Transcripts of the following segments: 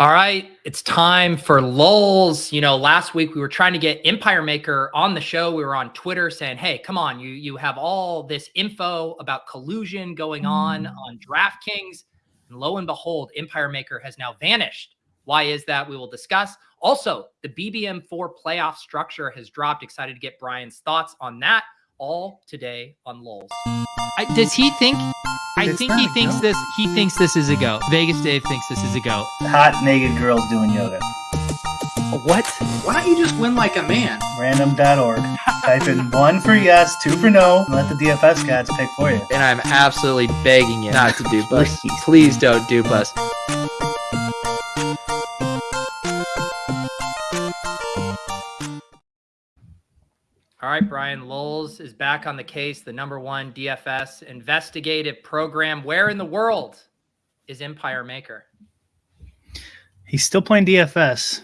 All right, it's time for lulls. You know, last week we were trying to get Empire Maker on the show. We were on Twitter saying, "Hey, come on, you you have all this info about collusion going on mm. on DraftKings." And lo and behold, Empire Maker has now vanished. Why is that? We will discuss. Also, the BBM4 playoff structure has dropped. Excited to get Brian's thoughts on that all today on lulls. I, does he think I think he thinks this. He thinks this is a go. Vegas Dave thinks this is a go. Hot naked girls doing yoga. What? Why don't you just win like a man? Random.org. Type in one for yes, two for no, and let the DFS gods pick for you. And I'm absolutely begging you not to dupe us. Please don't dupe us. All right, Brian Lulls is back on the case, the number one DFS investigative program. Where in the world is Empire Maker? He's still playing DFS.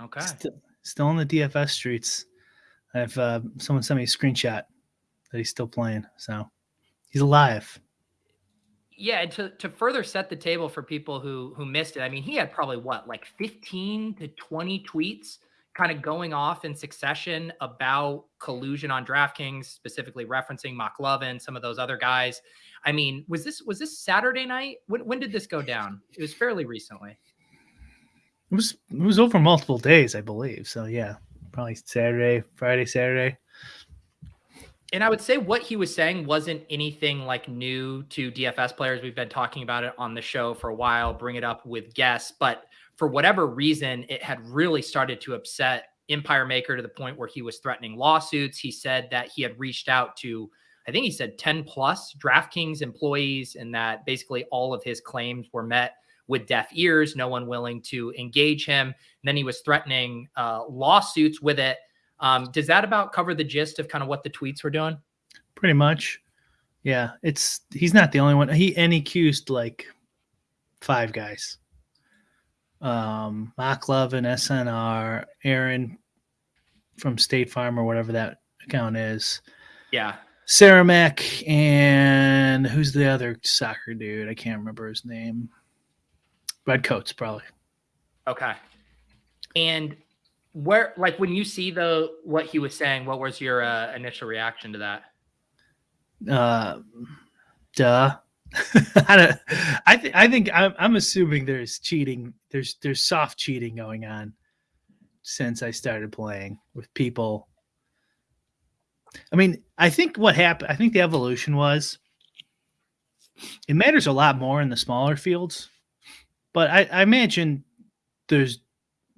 Okay. Still, still on the DFS streets. I have uh, someone sent me a screenshot that he's still playing. So he's alive. Yeah, and to, to further set the table for people who who missed it, I mean, he had probably what, like 15 to 20 tweets kind of going off in succession about collusion on DraftKings, specifically referencing McLovin, some of those other guys. I mean, was this was this Saturday night? When when did this go down? It was fairly recently. It was it was over multiple days, I believe. So yeah, probably Saturday, Friday, Saturday. And I would say what he was saying wasn't anything like new to DFS players. We've been talking about it on the show for a while, bring it up with guests, but for whatever reason, it had really started to upset Empire Maker to the point where he was threatening lawsuits. He said that he had reached out to, I think he said 10 plus DraftKings employees, and that basically all of his claims were met with deaf ears, no one willing to engage him. And then he was threatening uh, lawsuits with it. Um, does that about cover the gist of kind of what the tweets were doing? Pretty much. Yeah. It's, he's not the only one. He, and he accused like five guys um, McLovin and SNR, Aaron from State Farm or whatever that account is. Yeah. Sarah Mack and who's the other soccer dude? I can't remember his name. Red Coats, probably. Okay. And where, like, when you see the what he was saying, what was your uh, initial reaction to that? Uh, duh. I don't. I, th- I think I'm, I'm assuming there's cheating. There's there's soft cheating going on since I started playing with people. I mean, I think what happened. I think the evolution was. It matters a lot more in the smaller fields, but I, I imagine there's.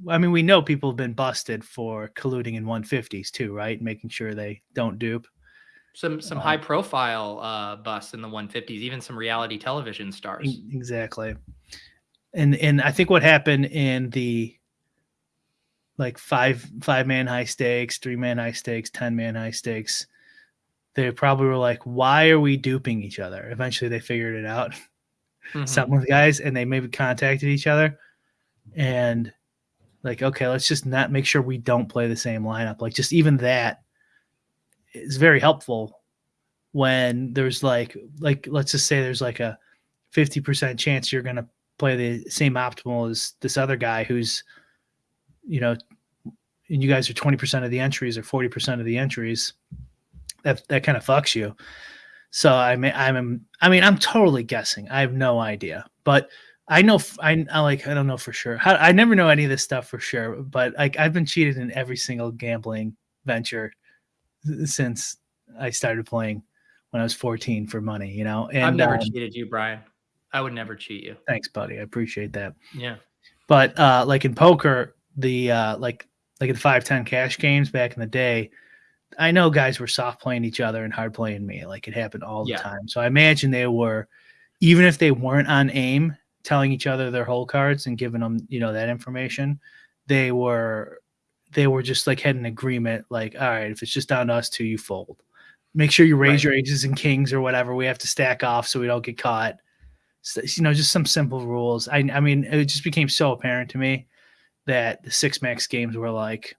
I mean, we know people have been busted for colluding in 150s too, right? Making sure they don't dupe some some high profile uh busts in the 150s even some reality television stars. Exactly. And and i think what happened in the like five five man high stakes three man high stakes ten man high stakes they probably were like why are we duping each other? Eventually they figured it out. Mm-hmm. some of the guys and they maybe contacted each other and like okay let's just not make sure we don't play the same lineup. Like just even that is very helpful when there's like like let's just say there's like a 50% chance you're going to play the same optimal as this other guy who's you know and you guys are 20% of the entries or 40% of the entries that that kind of fucks you. So i mean i'm i mean i'm totally guessing. I have no idea. But i know i, I like i don't know for sure. How, i never know any of this stuff for sure but like i've been cheated in every single gambling venture since I started playing when I was 14 for money, you know. And I've never um, cheated you, Brian. I would never cheat you. Thanks, buddy. I appreciate that. Yeah. But uh like in poker, the uh like like in 510 cash games back in the day, I know guys were soft playing each other and hard playing me. Like it happened all the yeah. time. So I imagine they were even if they weren't on aim telling each other their hole cards and giving them, you know, that information, they were they were just like had an agreement, like, all right, if it's just down to us two, you fold. Make sure you raise right. your aces and kings or whatever. We have to stack off so we don't get caught. So, you know, just some simple rules. I, I mean, it just became so apparent to me that the six max games were like,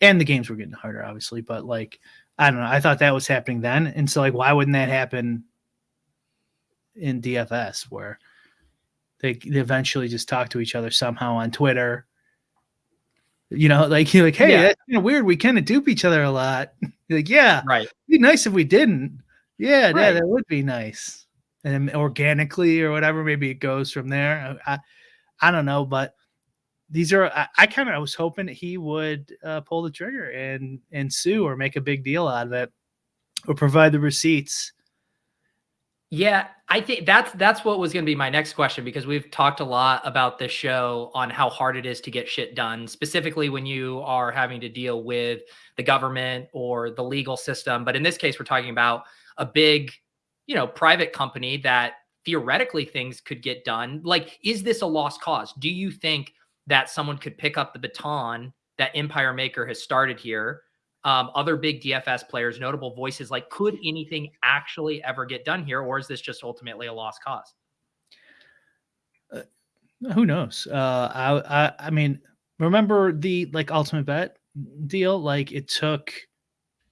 and the games were getting harder, obviously, but like, I don't know. I thought that was happening then. And so, like, why wouldn't that happen in DFS where they, they eventually just talk to each other somehow on Twitter. You know, like you're like, hey, Yeah. that's kind of weird. We kind of dupe each other a lot. You're like, yeah, Right. be nice if we didn't. Yeah, Right. yeah, that would be nice. And then organically or whatever, maybe it goes from there. I, I, I don't know, but these are. I, I kind of I was hoping that he would uh, pull the trigger and and sue or make a big deal out of it, or provide the receipts. Yeah, I think that's that's what was going to be my next question because we've talked a lot about this show on how hard it is to get shit done, specifically when you are having to deal with the government or the legal system. But in this case, we're talking about a big, you know, private company that theoretically things could get done. Like, is this a lost cause? Do you think that someone could pick up the baton that Empire Maker has started here? Um, other big DFS players, notable voices. Like, could anything actually ever get done here, or is this just ultimately a lost cause? Who knows? Uh, I, I I mean, remember the like ultimate bet deal? Like it took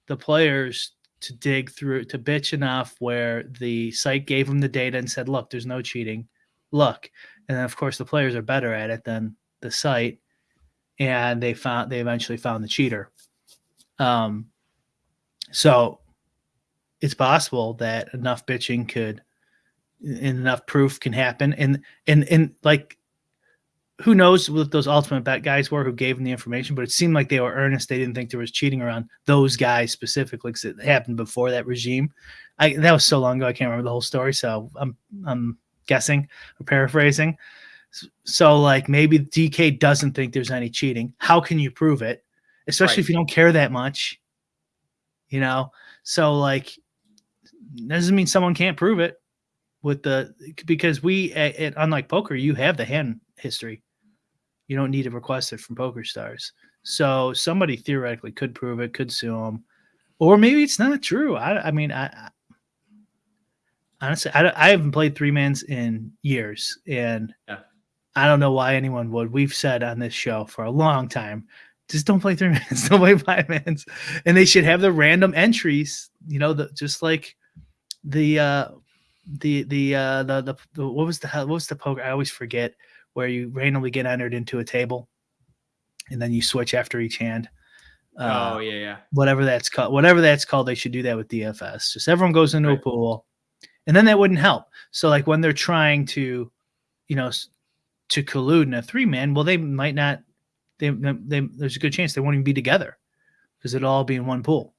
the players to dig through to bitch enough where the site gave them the data and said, "Look, there's no cheating. Look," and then of course the players are better at it than the site, and they found they eventually found the cheater. Um, so it's possible that enough bitching could and enough proof can happen. And and and like who knows what those ultimate bet guys were who gave them the information but it seemed like they were earnest. They didn't think there was cheating around those guys specifically because it happened before that regime. I that was so long ago i can't remember the whole story so i'm i'm guessing or paraphrasing. So like maybe dk doesn't think there's any cheating. How can you prove it especially Right. if you don't care that much you know? So like doesn't mean someone can't prove it with the because we at, unlike poker you have the hand history. You don't need to request it from poker stars. So somebody theoretically could prove it could sue them or maybe it's not true. I, I mean I, I honestly I, I haven't played three mans in years and Yeah. i don't know why anyone would. We've said on this show for a long time just don't play three mans don't play five mans and they should have the random entries you know the just like the uh the the uh the, the the what was the what was the poker i always forget where you randomly get entered into a table and then you switch after each hand uh, oh yeah, yeah. whatever that's called whatever that's called they should do that with dfs just everyone goes into Right. a pool and then that wouldn't help so like when they're trying to you know to collude in a three man well they might not they, they there's a good chance they won't even be together because it'll all be in one pool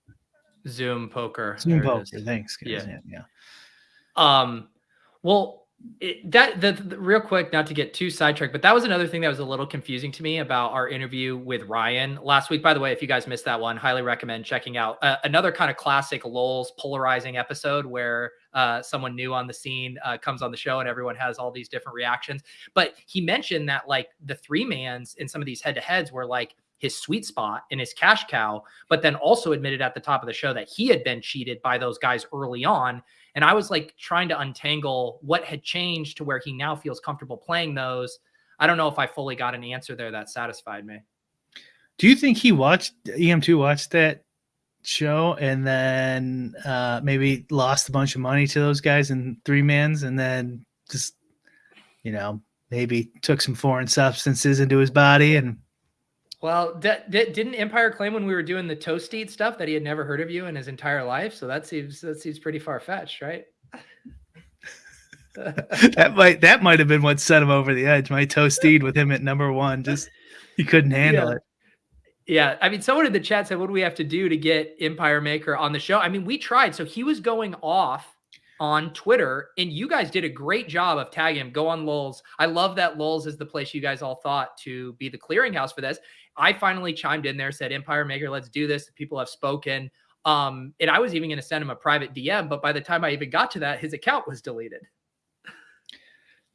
Zoom poker. Zoom there it is. poker thanks. Yeah yeah Um, well, it, that the, the- real quick, not to get too sidetracked, but that was another thing that was a little confusing to me about our interview with Ryan last week. By the way, if you guys missed that one, highly recommend checking out uh, another kind of classic Lowell's polarizing episode where uh, someone new on the scene uh, comes on the show and everyone has all these different reactions. But he mentioned that like the three mans in some of these head to heads were like his sweet spot and his cash cow, but then also admitted at the top of the show that he had been cheated by those guys early on. And I was like trying to untangle what had changed to where he now feels comfortable playing those. I don't know if I fully got an answer there that satisfied me. Do you think he watched EM2 watched that show and then uh, maybe lost a bunch of money to those guys in three mans and then just you know maybe took some foreign substances into his body and Well, d- d- didn't Empire claim when we were doing the toast eat stuff that he had never heard of you in his entire life? So that seems that seems pretty far fetched, right? that might that might have been what set him over the edge. My toasted with him at number one, just he couldn't handle Yeah. it. Yeah, I mean, someone in the chat said, "What do we have to do to get Empire Maker on the show?" I mean, we tried. So he was going off on Twitter, and you guys did a great job of tagging him. Go on Lulz. I love that Lulz is the place you guys all thought to be the clearinghouse for this. I finally chimed in there, said, "Empire Maker, let's do this." The people have spoken, um, and I was even going to send him a private DM, but by the time I even got to that, his account was deleted.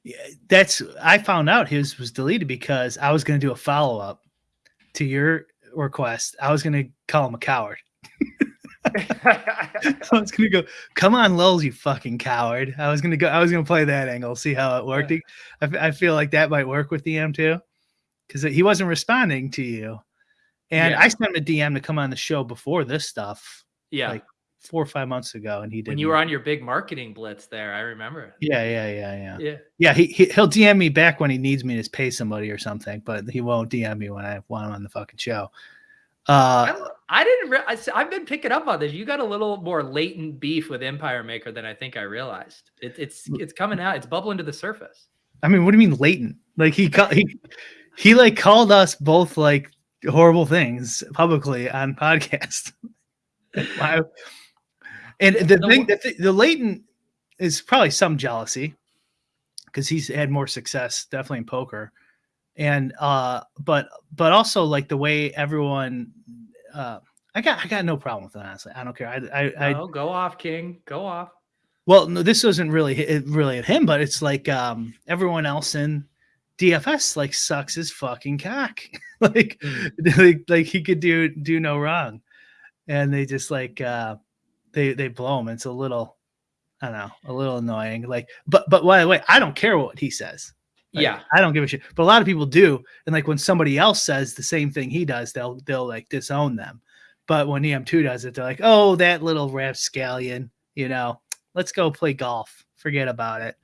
Yeah, That's I found out his was deleted because I was going to do a follow up to your request. I was going to call him a coward. I was going to go, come on, Lulz, you fucking coward. I was going to go. I was going to play that angle, see how it worked. I feel like that might work with DM too, because he wasn't responding to you. And Yeah. I sent him a DM to come on the show before this stuff. yeah, Like, four or five months ago, and he didn't. when you were on your big marketing blitz there, I remember. Yeah, yeah, yeah, yeah. Yeah. Yeah, he, he he'll DM me back when he needs me to pay somebody or something, but he won't DM me when I want him on the fucking show. Uh, I, I didn't. Re- I, have been picking up on this. You got a little more latent beef with Empire Maker than I think I realized. It, it's it's coming out. It's bubbling to the surface. I mean, what do you mean latent? Like he he he like called us both like horrible things publicly on podcast. Why- and the thing, the, th- the latent is probably some jealousy because he's had more success definitely in poker, and uh, but but also like the way everyone, uh, I got I got no problem with it honestly. I don't care. I I, I go off, King. Go off. well, no, this wasn't really really at him, but it's like um everyone else in DFS like sucks his fucking cock. like, Mm. like like he could do do no wrong. And they just like uh they they blow him. It's a little I don't know, a little annoying. Like, but but by the way, I don't care what he says. Like, yeah. I don't give a shit. But a lot of people do. And like when somebody else says the same thing he does, they'll they'll like disown them. But when EM2 does it, they're like, oh, that little rapscallion, you know, let's go play golf. Forget about it.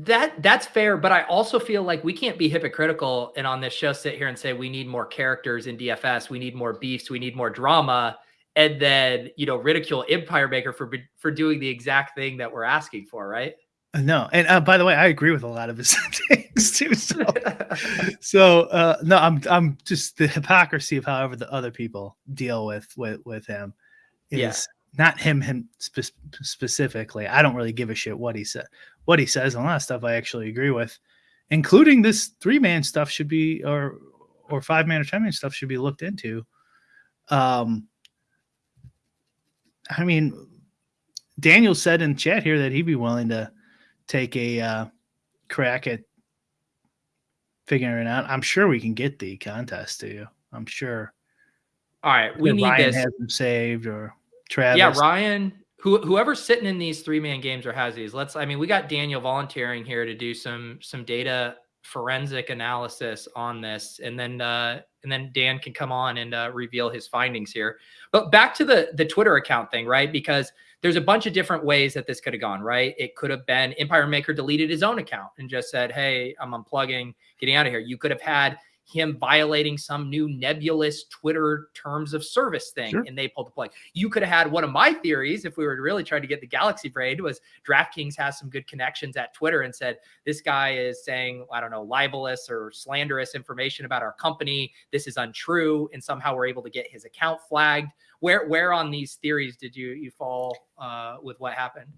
That that's fair, but I also feel like we can't be hypocritical and on this show sit here and say we need more characters in DFS, we need more beefs, we need more drama, and then you know ridicule Empire Maker for for doing the exact thing that we're asking for, right? Uh, No, and uh, by the way, I agree with a lot of his things too. So, so uh, no, I'm I'm just the hypocrisy of however the other people deal with with with him is. Not him him spe- specifically. I don't really give a shit what he said, what he says. and A lot of stuff I actually agree with, including this three man stuff should be or or five man or ten man stuff should be looked into. Um, I mean, Daniel said in chat here that he'd be willing to take a uh, crack at figuring it out. I'm sure we can get the contest to you. I'm sure. All right, we need Ryan this. has them saved or Travis. Yeah, Ryan, who whoever's sitting in these three man games or has these. Let's. I mean, we got Daniel volunteering here to do some some data forensic analysis on this, and then uh, and then Dan can come on and uh, reveal his findings here. But back to the the Twitter account thing, right? Because there's a bunch of different ways that this could have gone, right? It could have been Empire Maker deleted his own account and just said, "Hey, I'm unplugging, getting out of here." You could have had him violating some new nebulous Twitter terms of service thing, Sure. and they pulled the plug. You could have had one of my theories, if we were really trying to get the galaxy braid was DraftKings has some good connections at Twitter and said this guy is saying I don't know libelous or slanderous information about our company. This is untrue, and somehow we're able to get his account flagged. Where where on these theories did you you fall uh, with what happened?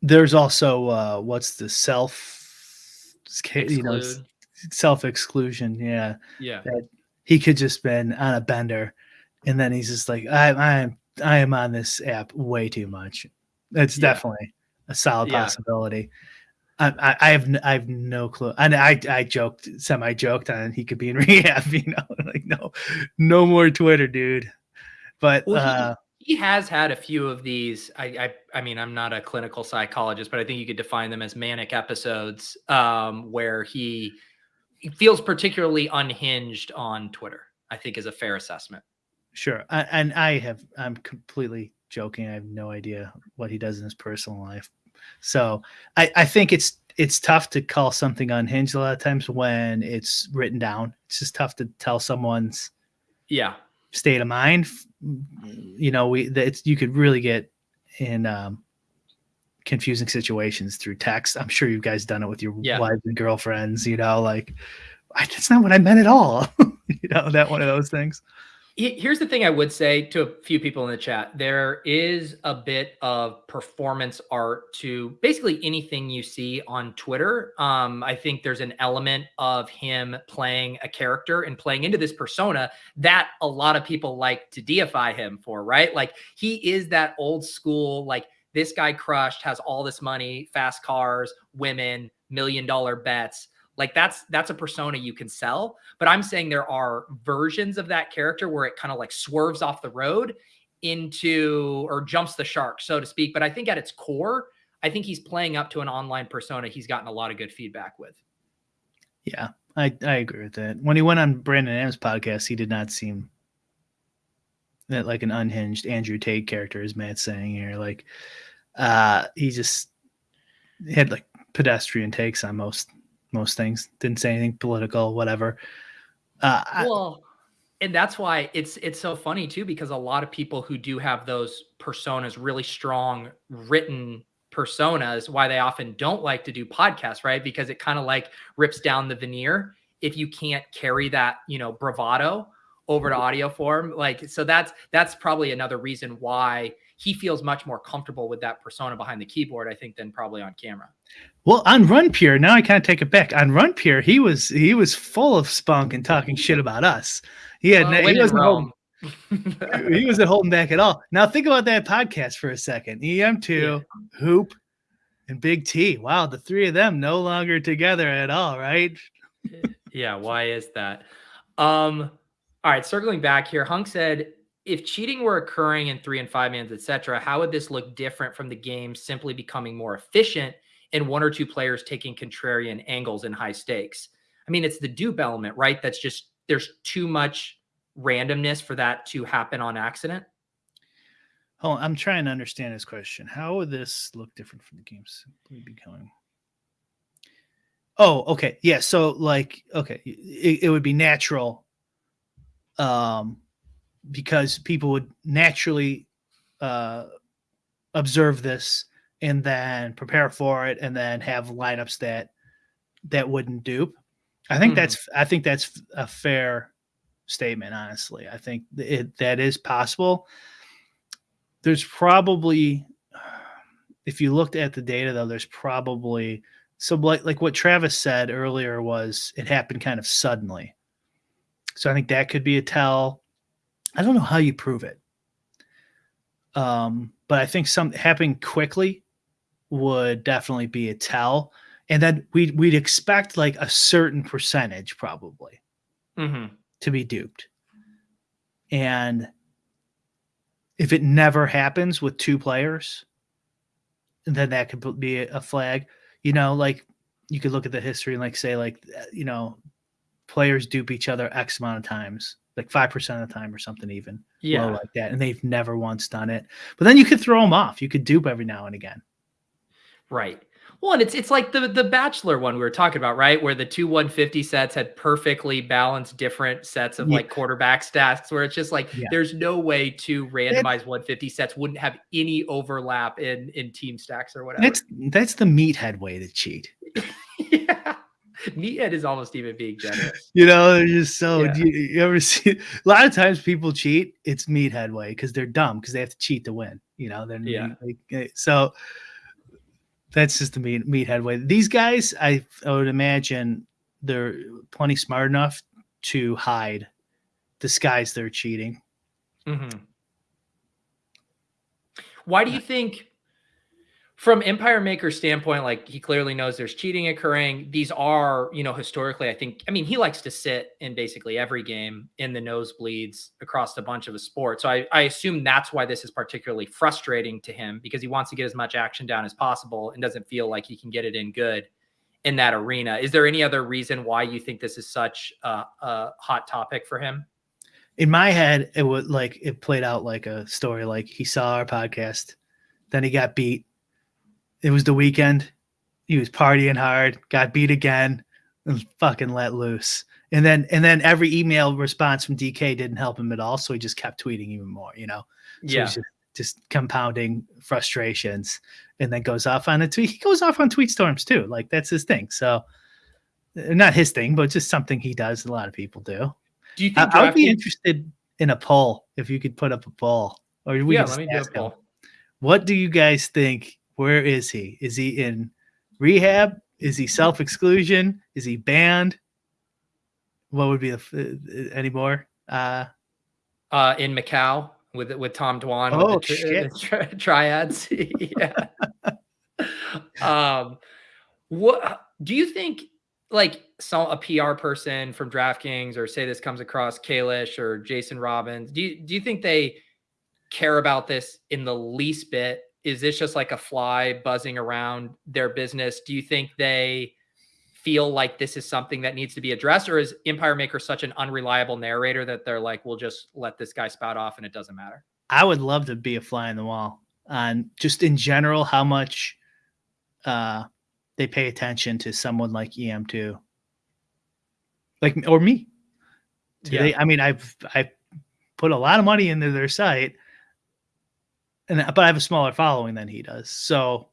There's also uh, what's the self, you know. Self exclusion. Yeah, Yeah. he could just been on a bender, and then he's just like, I, I am, I am on this app way too much. It's Yeah. definitely a solid Yeah. possibility. I, I, have, I have no clue. And I, I joked, semi joked on he could be in rehab. You know, like no, no more Twitter, dude. But Well, he- uh, he has had a few of these. I, I, I mean, I'm not a clinical psychologist, but I think you could define them as manic episodes um, where he, he feels particularly unhinged on Twitter. I think is a fair assessment. Sure. I, and I have, I'm completely joking. I have no idea what he does in his personal life. So I, I think it's, it's tough to call something unhinged a lot of times when it's written down. It's just tough to tell someone's Yeah, state of mind. You know, we, that it's, you could really get in, um, confusing situations through text. I'm sure you guys done it with your Yeah. wives and girlfriends, you know, like I, that's not what I meant at all. you know, that one of those things. Here's the thing I would say to a few people in the chat. There is a bit of performance art to basically anything you see on Twitter. Um, I think there's an element of him playing a character and playing into this persona that a lot of people like to deify him for, right? Like he is that old school, like this guy crushed, has all this money, fast cars, women, million dollar bets. Like that's that's a persona you can sell. But i'm saying there are versions of that character where it kind of like swerves off the road into or jumps the shark so to speak. But i think at its core i think he's playing up to an online persona he's gotten a lot of good feedback with. Yeah, I, I agree with that. When he went on Brandon M's podcast, he did not seem that like an unhinged Andrew Tate character, as Matt's saying here. Like, uh, he just had like pedestrian takes on most most things. Didn't say anything political, whatever. Uh, I- well and that's why it's it's so funny too because a lot of people who do have those personas really strong written personas why they often don't like to do podcasts right because it kind of like rips down the veneer if you can't carry that you know bravado over to audio form like so that's that's probably another reason why he feels much more comfortable with that persona behind the keyboard i think than probably on camera Well, on Run Pure, now I kind of take it back. On Run Pure, he was he was full of spunk and talking shit about us. He had Well, he wasn't holding, he wasn't holding back at all. Now think about that podcast for a second. EM2, Hoop, and Big T. Wow, the three of them no longer together at all, right? yeah why is that um all right circling back here hunk said if cheating were occurring in three and five mans etc how would this look different from the game simply becoming more efficient and one or two players taking contrarian angles in high stakes i mean it's the dupe element right that's just there's too much randomness for that to happen on accident Oh, I'm trying to understand his question. How would this look different from the game simply becoming? Oh, okay. Yeah. So, like, okay, it, it would be natural um, because people would naturally uh, observe this and then prepare for it and then have lineups that that wouldn't dupe. I think Mhm. that's I think that's a fair statement honestly. I think it that is possible. There's probably if you looked at the data though there's probably so like like what Travis said earlier was it happened kind of suddenly. So I think that could be a tell. I don't know how you prove it. Um, but I think some happening quickly would definitely be a tell. And then we'd we'd expect like a certain percentage probably mm-hmm. to be duped. And if it never happens with two players, then that could be a flag. You know, like you could look at the history and like say like uh, you know, players dupe each other X amount of times, like five percent of the time or something even yeah like that, and they've never once done it. But then you could throw them off. You could dupe every now and again. Right. Well, and it's it's like the the Bachelor one we were talking about, right? Where the two 150 sets had perfectly balanced different sets of Yeah. like quarterback stats, where it's just like Yeah. there's no way to randomize 150 sets wouldn't have any overlap in in team stacks or whatever. That's that's the meathead way to cheat. yeah. Meathead is almost even being generous. You know, they're just so. Yeah. You, you ever see? A lot of times people cheat. It's meathead way because they're dumb because they have to cheat to win. You know, they're Yeah. like, eh, so. That's just the meat meathead way. These guys, I, I would imagine, they're plenty smart enough to hide, disguise their cheating. Mhm. Why do you think, from Empire Maker's standpoint, like he clearly knows there's cheating occurring? These are, you know, historically, I think, I mean, he likes to sit in basically every game in the nosebleeds across a bunch of a sport. So I, I assume that's why this is particularly frustrating to him because he wants to get as much action down as possible and doesn't feel like he can get it in good in that arena. Is there any other reason why you think this is such a, a hot topic for him? in my head, it would like it played out like a story. Like he saw our podcast, then he got beat. It was the weekend. He was partying hard, got beat again, and fucking let loose. And then and then every email response from DK didn't help him at all. So he just kept tweeting even more, you know. So yeah. just, just compounding frustrations and then goes off on a tweet. He goes off on tweet storms too. Like that's his thing. So uh, not his thing, but just something he does. A lot of people do. Do you I, think I would be interested in a poll if you could put up a poll, or we yeah, let me do a ask him, poll. What do you guys think? Where is he? Is he in rehab? Is he self exclusion? Is he banned? What would be the uh, any more? Uh, uh, in Macau with with Tom Dwan. Oh, with the, shit. the tri- triads. yeah. um, what do you think? Like some a PR person from DraftKings, or say this comes across Kalish or Jason Robins. Do you do you think they care about this in the least bit? Is this just like a fly buzzing around their business? Do you think they feel like this is something that needs to be addressed, or is Empire Maker such an unreliable narrator that they're like, we'll just let this guy spout off and it doesn't matter? I would love to be a fly in the wall on just in general how much uh, they pay attention to someone like EM2, like or me. Do Yeah. they? I mean, I've I put a lot of money into their site, and but I have a smaller following than he does. So,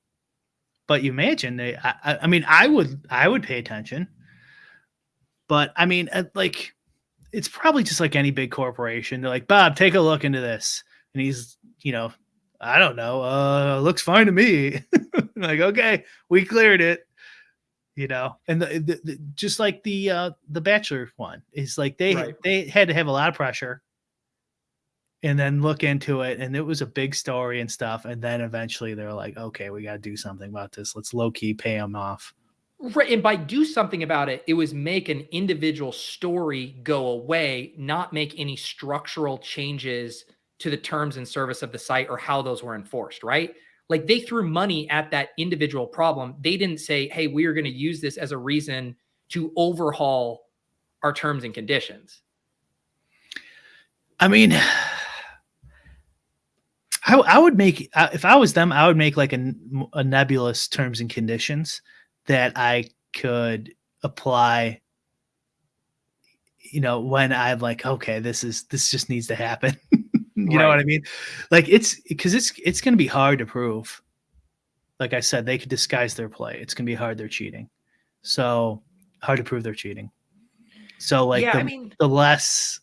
but you imagine they. I, I- mean, I would I would pay attention, but I mean, uh, like, it's probably just like any big corporation. They're like, Bob, take a look into this, and he's, you know, I don't know, uh, looks fine to me. like, okay, we cleared it you know and the, the, the just like the uh the bachelor one is like they Right. they had to have a lot of pressure and then look into it and it was a big story and stuff and then eventually they're like okay we got to do something about this let's low-key pay them off Right. And by do something about it, it was make an individual story go away, not make any structural changes to the terms and service of the site or how those were enforced, right? Like they threw money at that individual problem. They didn't say, hey, we are going to use this as a reason to overhaul our terms and conditions. i mean I, I would make uh, if I was them, I would make like a, a nebulous terms and conditions that I could apply. You know, when I'm like, okay, this is this just needs to happen. you know what I mean? Like it's because it's it's going to be hard to prove. Like I said, they could disguise their play. It's going to be hard they're cheating. So hard to prove they're cheating. So like yeah, the, I mean, the less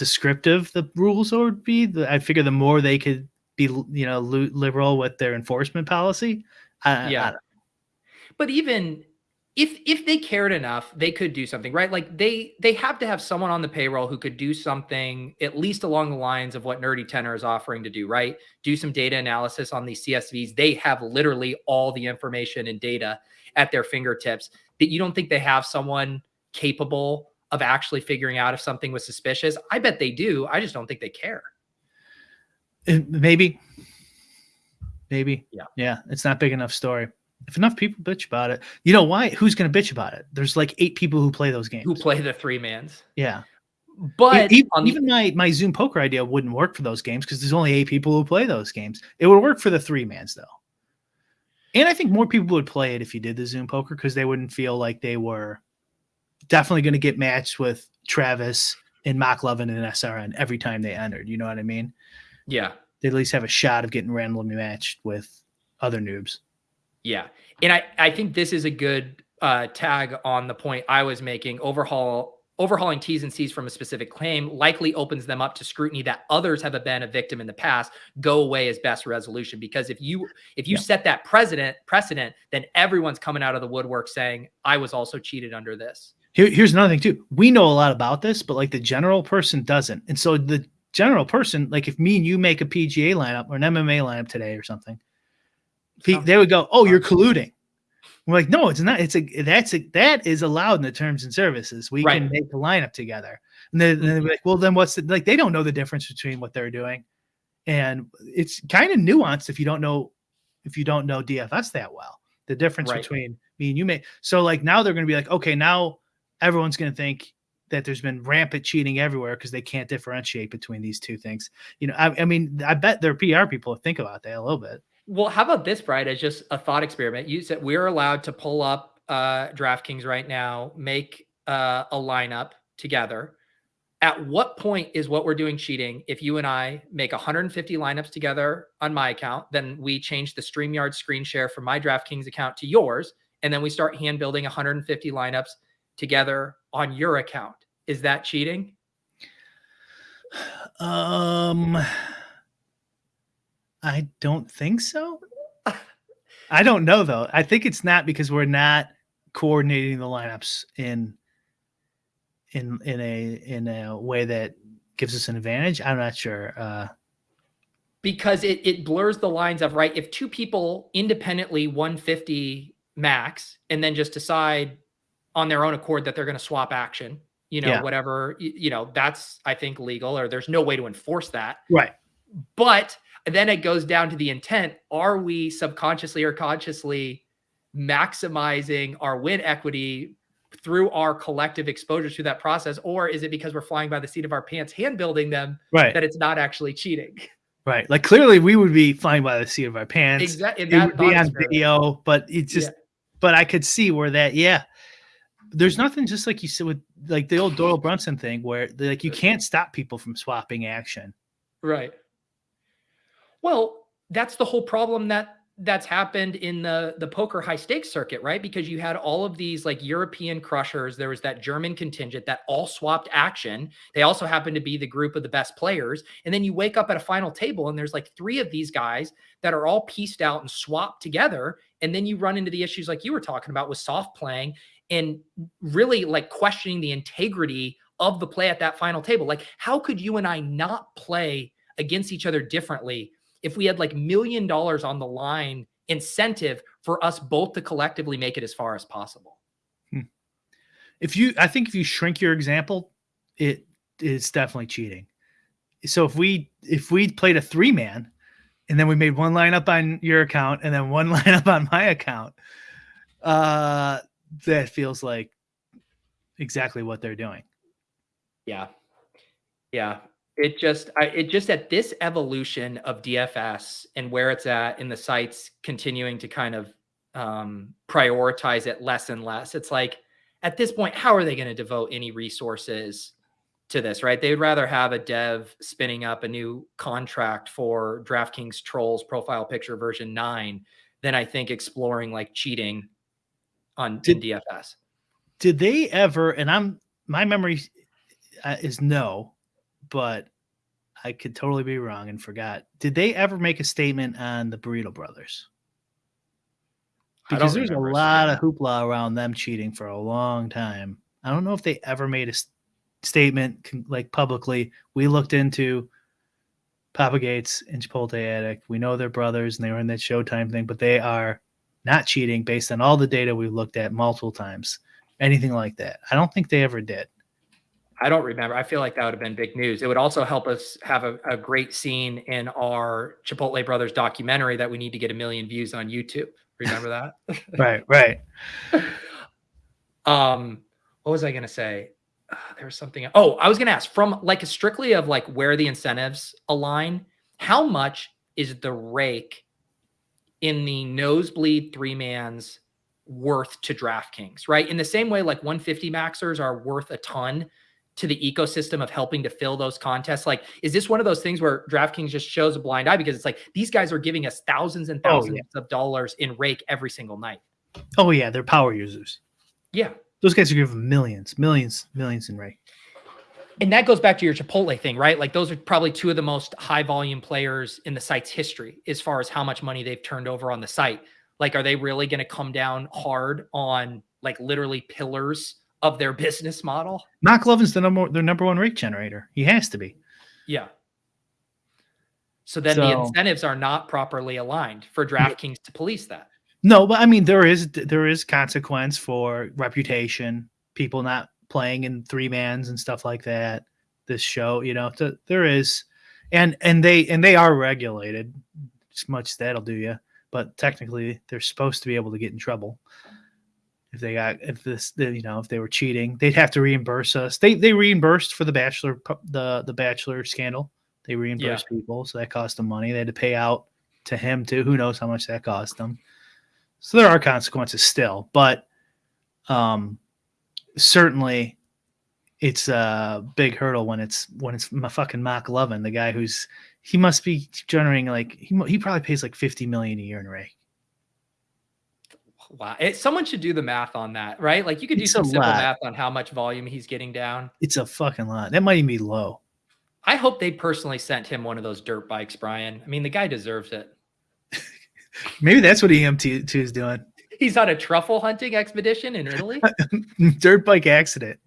descriptive the rules would be, I figure the more they could be, you know, liberal with their enforcement policy. I, Yeah. I- but even if if they cared enough they could do something right like they they have to have someone on the payroll who could do something at least along the lines of what nerdy tenor is offering to do right do some data analysis on these csvs they have literally all the information and data at their fingertips that you don't think they have someone capable of actually figuring out if something was suspicious i bet they do i just don't think they care Uh, maybe, maybe, Yeah. yeah. It's not big enough story. If enough people bitch about it, you know why? Who's going to bitch about it? There's like eight people who play those games. who play the three mans yeah. but even, the- even my my Zoom poker idea wouldn't work for those games because there's only eight people who play those games. It would work for the three mans though, and I think more people would play it if you did the Zoom poker because they wouldn't feel like they were definitely going to get matched with Travis and McLovin and SRN every time they entered. You know what I mean? yeah They at least have a shot of getting randomly matched with other noobs. Yeah. And I, I think this is a good uh, tag on the point I was making. Overhaul overhauling T's and C's from a specific claim likely opens them up to scrutiny that others have been a victim in the past go away is best resolution. Because if you if you Yeah. set that precedent precedent, then everyone's coming out of the woodwork saying, I was also cheated under this. Here, here's another thing too. We know a lot about this, but like the general person doesn't. And so the general person, like if me and you make a PGA lineup or an MMA lineup today or something, he, they would go, "Oh, you're colluding." We're like, "No, it's not. It's a that's a that is allowed in the terms and services. We can make a lineup together." And then, they're Mhm. like, "Well, then what's the like?" They don't know the difference between what they're doing, and it's kind of nuanced if you don't know if you don't know DFS that well. The difference Right. between me and you may. So like now they're going to be like, okay, now everyone's going to think that there's been rampant cheating everywhere because they can't differentiate between these two things. You know, I, I mean, I bet their PR people think about that a little bit. Well, how about this, Brian, as just a thought experiment? You said we're allowed to pull up uh, DraftKings right now, make uh, a lineup together. At what point is what we're doing cheating? If you and I make 150 lineups together on my account, then we change the StreamYard screen share from my DraftKings account to yours, and then we start hand building 150 lineups together on your account. Is that cheating? Um, I don't think so. I don't know though. I think it's not because we're not coordinating the lineups in in in a in a way that gives us an advantage. I'm not sure. Uh, because it it blurs the lines of right if two people independently 150 max and then just decide on their own accord that they're going to swap action you know Yeah. whatever you know that's i think legal or there's no way to enforce that right. but then it goes down to the intent are we subconsciously or consciously maximizing our win equity through our collective exposure to that process or is it because we're flying by the seat of our pants hand building them Right. that it's not actually cheating Right. Like clearly we would be flying by the seat of our pants. exactly It would be on video, but it's just Yeah. but I could see where that, yeah. There's nothing just like you said with like the old Doyle Brunson thing where like you can't stop people from swapping action. Right. Well, that's the whole problem that that's happened in the the poker high stakes circuit, right? Because you had all of these like European crushers. There was that German contingent that all swapped action. They also happened to be the group of the best players. And then you wake up at a final table and there's like three of these guys that are all pieced out and swapped together. And then you run into the issues like you were talking about with soft playing and really like questioning the integrity of the play at that final table. Like, how could you and I not play against each other differently if we had like million dollars on the line incentive for us both to collectively make it as far as possible? If you I think if you shrink your example, it is definitely cheating. So if we if we played a three man and then we made one lineup on your account and then one lineup on my account, uh that feels like exactly what they're doing. Yeah. Yeah. It just, I, it just at this evolution of DFS and where it's at in the sites continuing to kind of um, prioritize it less and less. It's like at this point, how are they going to devote any resources to this, right? They would rather have a dev spinning up a new contract for DraftKings Trolls profile picture version nine than I think exploring like cheating on Did- in DFS. Did they ever and I'm my memory uh, is no, but I could totally be wrong and forgot. Did they ever make a statement on the Burrito Brothers? Because there's a lot of hoopla around them cheating for a long time. I don't know if they ever made a s- statement like publicly. We looked into Papa Gates and Chipotle Attic. We know they're brothers and they were in that Showtime thing, but they are not cheating based on all the data we've looked at multiple times. Anything like that. I don't think they ever did. I don't remember. I feel like that would have been big news. It would also help us have a, a great scene in our Chipotle Brothers documentary that we need to get a million views on YouTube. Remember that? Right, right. um, what was I going to say? Uh, there was something. Oh, I was going to ask from like strictly of like where the incentives align. How much is the rake in the nosebleed three mans worth to DraftKings? Right, in the same way, like 150 maxers are worth a ton to the ecosystem of helping to fill those contests. Like, is this one of those things where DraftKings just shows a blind eye because it's like these guys are giving us thousands and Oh, thousands yeah. of dollars in rake every single night? Oh yeah, they're power users. Yeah. Those guys are giving millions, millions, millions in rake. And that goes back to your Chipotle thing, right? Like those are probably two of the most high volume players in the site's history as far as how much money they've turned over on the site. Like, are they really going to come down hard on like literally pillars of their business model? McLovin's the number their number one rake generator. He has to be. Yeah. So then the incentives are not properly aligned for DraftKings to police that. No, but I mean there is there is consequence for reputation, people not playing in three mans and stuff like that. This show, you know, th- there is, and and they and they are regulated. As much as that'll do you, but technically they're supposed to be able to get in trouble if they got if this you know if they were cheating, they'd have to reimburse us. They they reimbursed for the bachelor the the bachelor scandal. They reimbursed people, so that cost them money. They had to pay out to him too. Who knows how much that cost them? So there are consequences still, but um, certainly it's a big hurdle when it's when it's my fucking McLovin, the guy who's he must be generating like he he probably pays like fifty million a year in rake. Wow. It, someone should do the math on that, right? Like you could do It's some simple lot. math on how much volume he's getting down. It's a fucking lot. That might even be low. I hope they personally sent him one of those dirt bikes, Brian. I mean, the guy deserves it. Maybe that's what EMT two is doing. He's on a truffle hunting expedition in Italy. Dirt bike accident.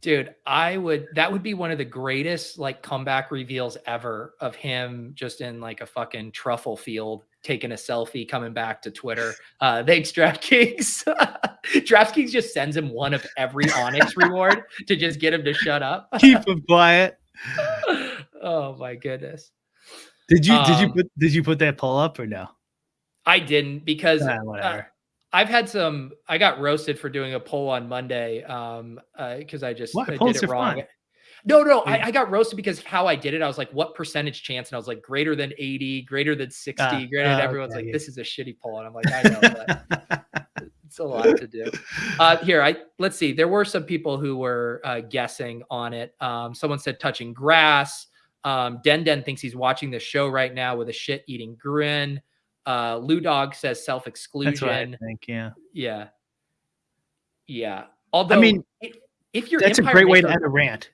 Dude, I would that would be one of the greatest like comeback reveals ever of him just in like a fucking truffle field taking a selfie coming back to Twitter. Uh thanks DraftKings. DraftKings just sends him one of every Onyx reward to just get him to shut up. Keep him quiet. oh my goodness. Did you did you Um, put did you put that poll up or no? I didn't because Ah, uh, whatever. I've had some. I got roasted for doing a poll on Monday um, because I just Why? I did it wrong. fun. No, no, I, I got roasted because how I did it. I was like, "What percentage chance?" And I was like, "Greater than eighty, greater than sixty, Ah, greater than." ah, Everyone's okay, like, yeah. "This is a shitty poll," and I'm like, "I know, but it's a lot to do." Uh, here, I let's see. There were some people who were uh, guessing on it. Um, someone said touching grass. Um, Den Den thinks he's watching the show right now with a shit-eating grin. Uh, Lou Dog says I self-exclusion. think. Yeah. Yeah. Yeah. Although, I mean, if, if you're That's a Empire great way to end a rant.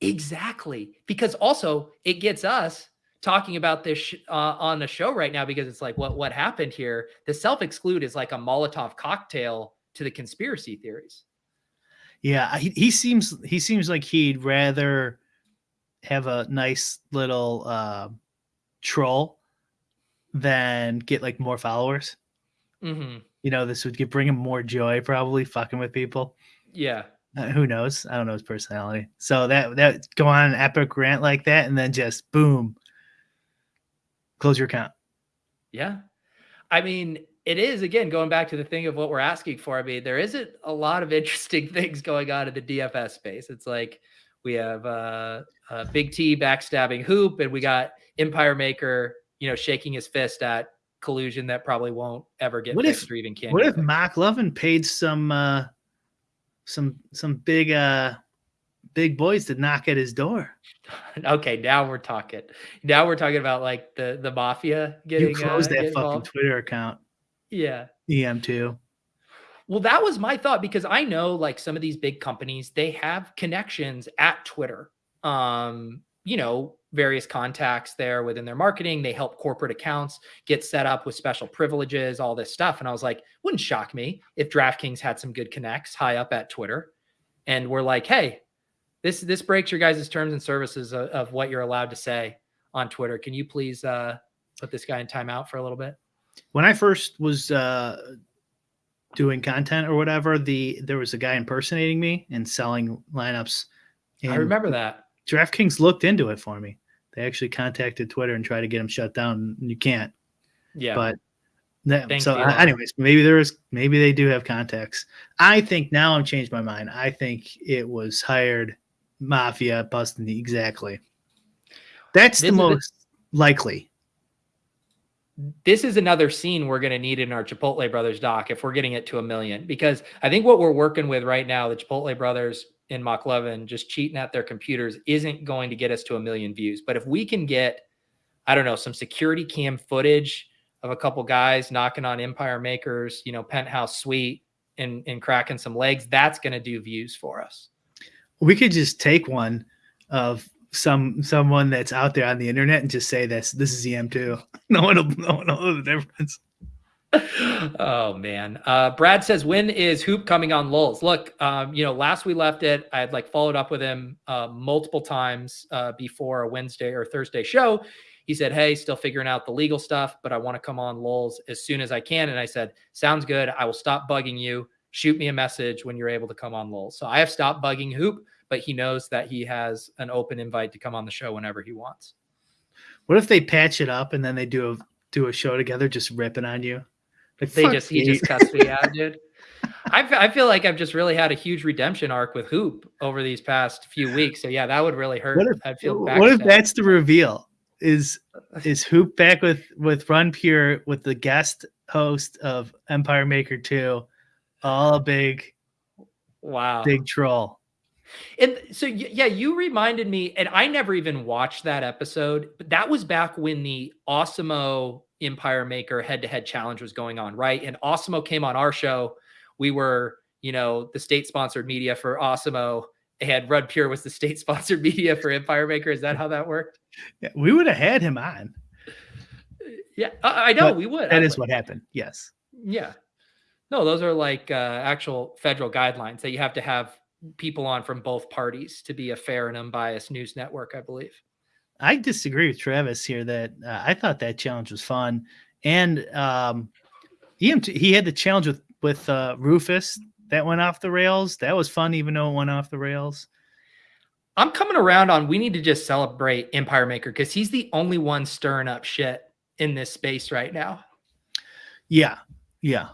exactly because also it gets us talking about this uh, on the show right now because it's like what what happened here. The self exclude is like a Molotov cocktail to the conspiracy theories. Yeah, he, he seems he seems like he'd rather have a nice little uh, troll than get like more followers. hmm You know, this would give, bring him more joy, probably fucking with people. Yeah. Uh, who knows? I don't know his personality. So that that go on an epic rant like that, and then just boom, close your account. Yeah. I mean, it is again going back to the thing of what we're asking for. I mean, there isn't a lot of interesting things going on in the DFS space. It's like we have uh, uh Big T backstabbing Hoop, and we got Empire Maker, you know, shaking his fist at collusion that probably won't ever get What if- fixed or even can. What if fixed. McLovin paid some uh some some big uh big boys to knock at his door? okay, now we're talking. Now we're talking about like the the mafia getting you closed uh, that fucking involved. Twitter account, Yeah. EM2. Well, that was my thought because I know like some of these big companies, they have connections at Twitter. Um, you know, various contacts there within their marketing. They help corporate accounts get set up with special privileges, all this stuff. And I was like, wouldn't shock me if DraftKings had some good connects high up at Twitter. And we're like, hey, this this breaks your guys' terms and services of, of what you're allowed to say on Twitter. Can you please uh put this guy in timeout for a little bit? When I first was uh doing content or whatever, the there was a guy impersonating me and selling lineups. I remember that. DraftKings looked into it for me. They actually contacted Twitter and tried to get him shut down. And you can't. Yeah. But that, so, anyways, maybe there is, maybe they do have contacts. I think now I've changed my mind. I think it was hired mafia busting the exactly. That's This the most likely. this is another scene we're going to need in our Chipotle Brothers doc if we're getting it to a million. Because I think what we're working with right now, the Chipotle Brothers in Mach 11 just cheating at their computers, isn't going to get us to a million views. But if we can get, I don't know, some security cam footage of a couple guys knocking on Empire Makers, you know, penthouse suite and, and cracking some legs, that's going to do views for us. We could just take one of some someone that's out there on the internet and just say this. This is EM2. No one will, no one will know the difference. Oh man. Uh, Brad says, when is Hoop coming on Lulz? Look, um, you know, last we left it, I had like followed up with him uh, multiple times uh, before a Wednesday or Thursday show. He said, Hey, still figuring out the legal stuff, but I want to come on Lulz as soon as I can. And I said, Sounds good. I will stop bugging you. Shoot me a message when you're able to come on Lulz. So I have stopped bugging Hoop, but he knows that he has an open invite to come on the show whenever he wants. What if they patch it up and then they do a do a show together just ripping on you? They just he just cussed me out, dude. I, I feel like I've just really had a huge redemption arc with Hoop over these past few weeks. So yeah, that would really hurt. What if- I feel what if that's the reveal? Is is Hoop back with with Run Pure with the guest host of Empire Maker 2? All a big wow? big troll. And so yeah, you reminded me, and I never even watched that episode, but that was back when the Awesemo Empire Maker head-to-head challenge was going on, right? And Awesemo came on our show. We were, you know, the state-sponsored media for Awesemo, and Run Pure was the state-sponsored media for Empire Maker. Is that how that worked? Yeah, we would have had him on. Yeah, I, I know But we would. That I is would. what happened. Yes. Yeah. No, those are like uh, actual federal guidelines that you have to have people on from both parties to be a fair and unbiased news network, I believe. I disagree with Travis here that uh, I thought that challenge was fun. And um EM2 he had the challenge with with uh Rufus that went off the rails. That was fun even though it went off the rails. I'm coming around on we need to just celebrate Empire Maker because he's the only one stirring up shit in this space right now. Yeah. Yeah.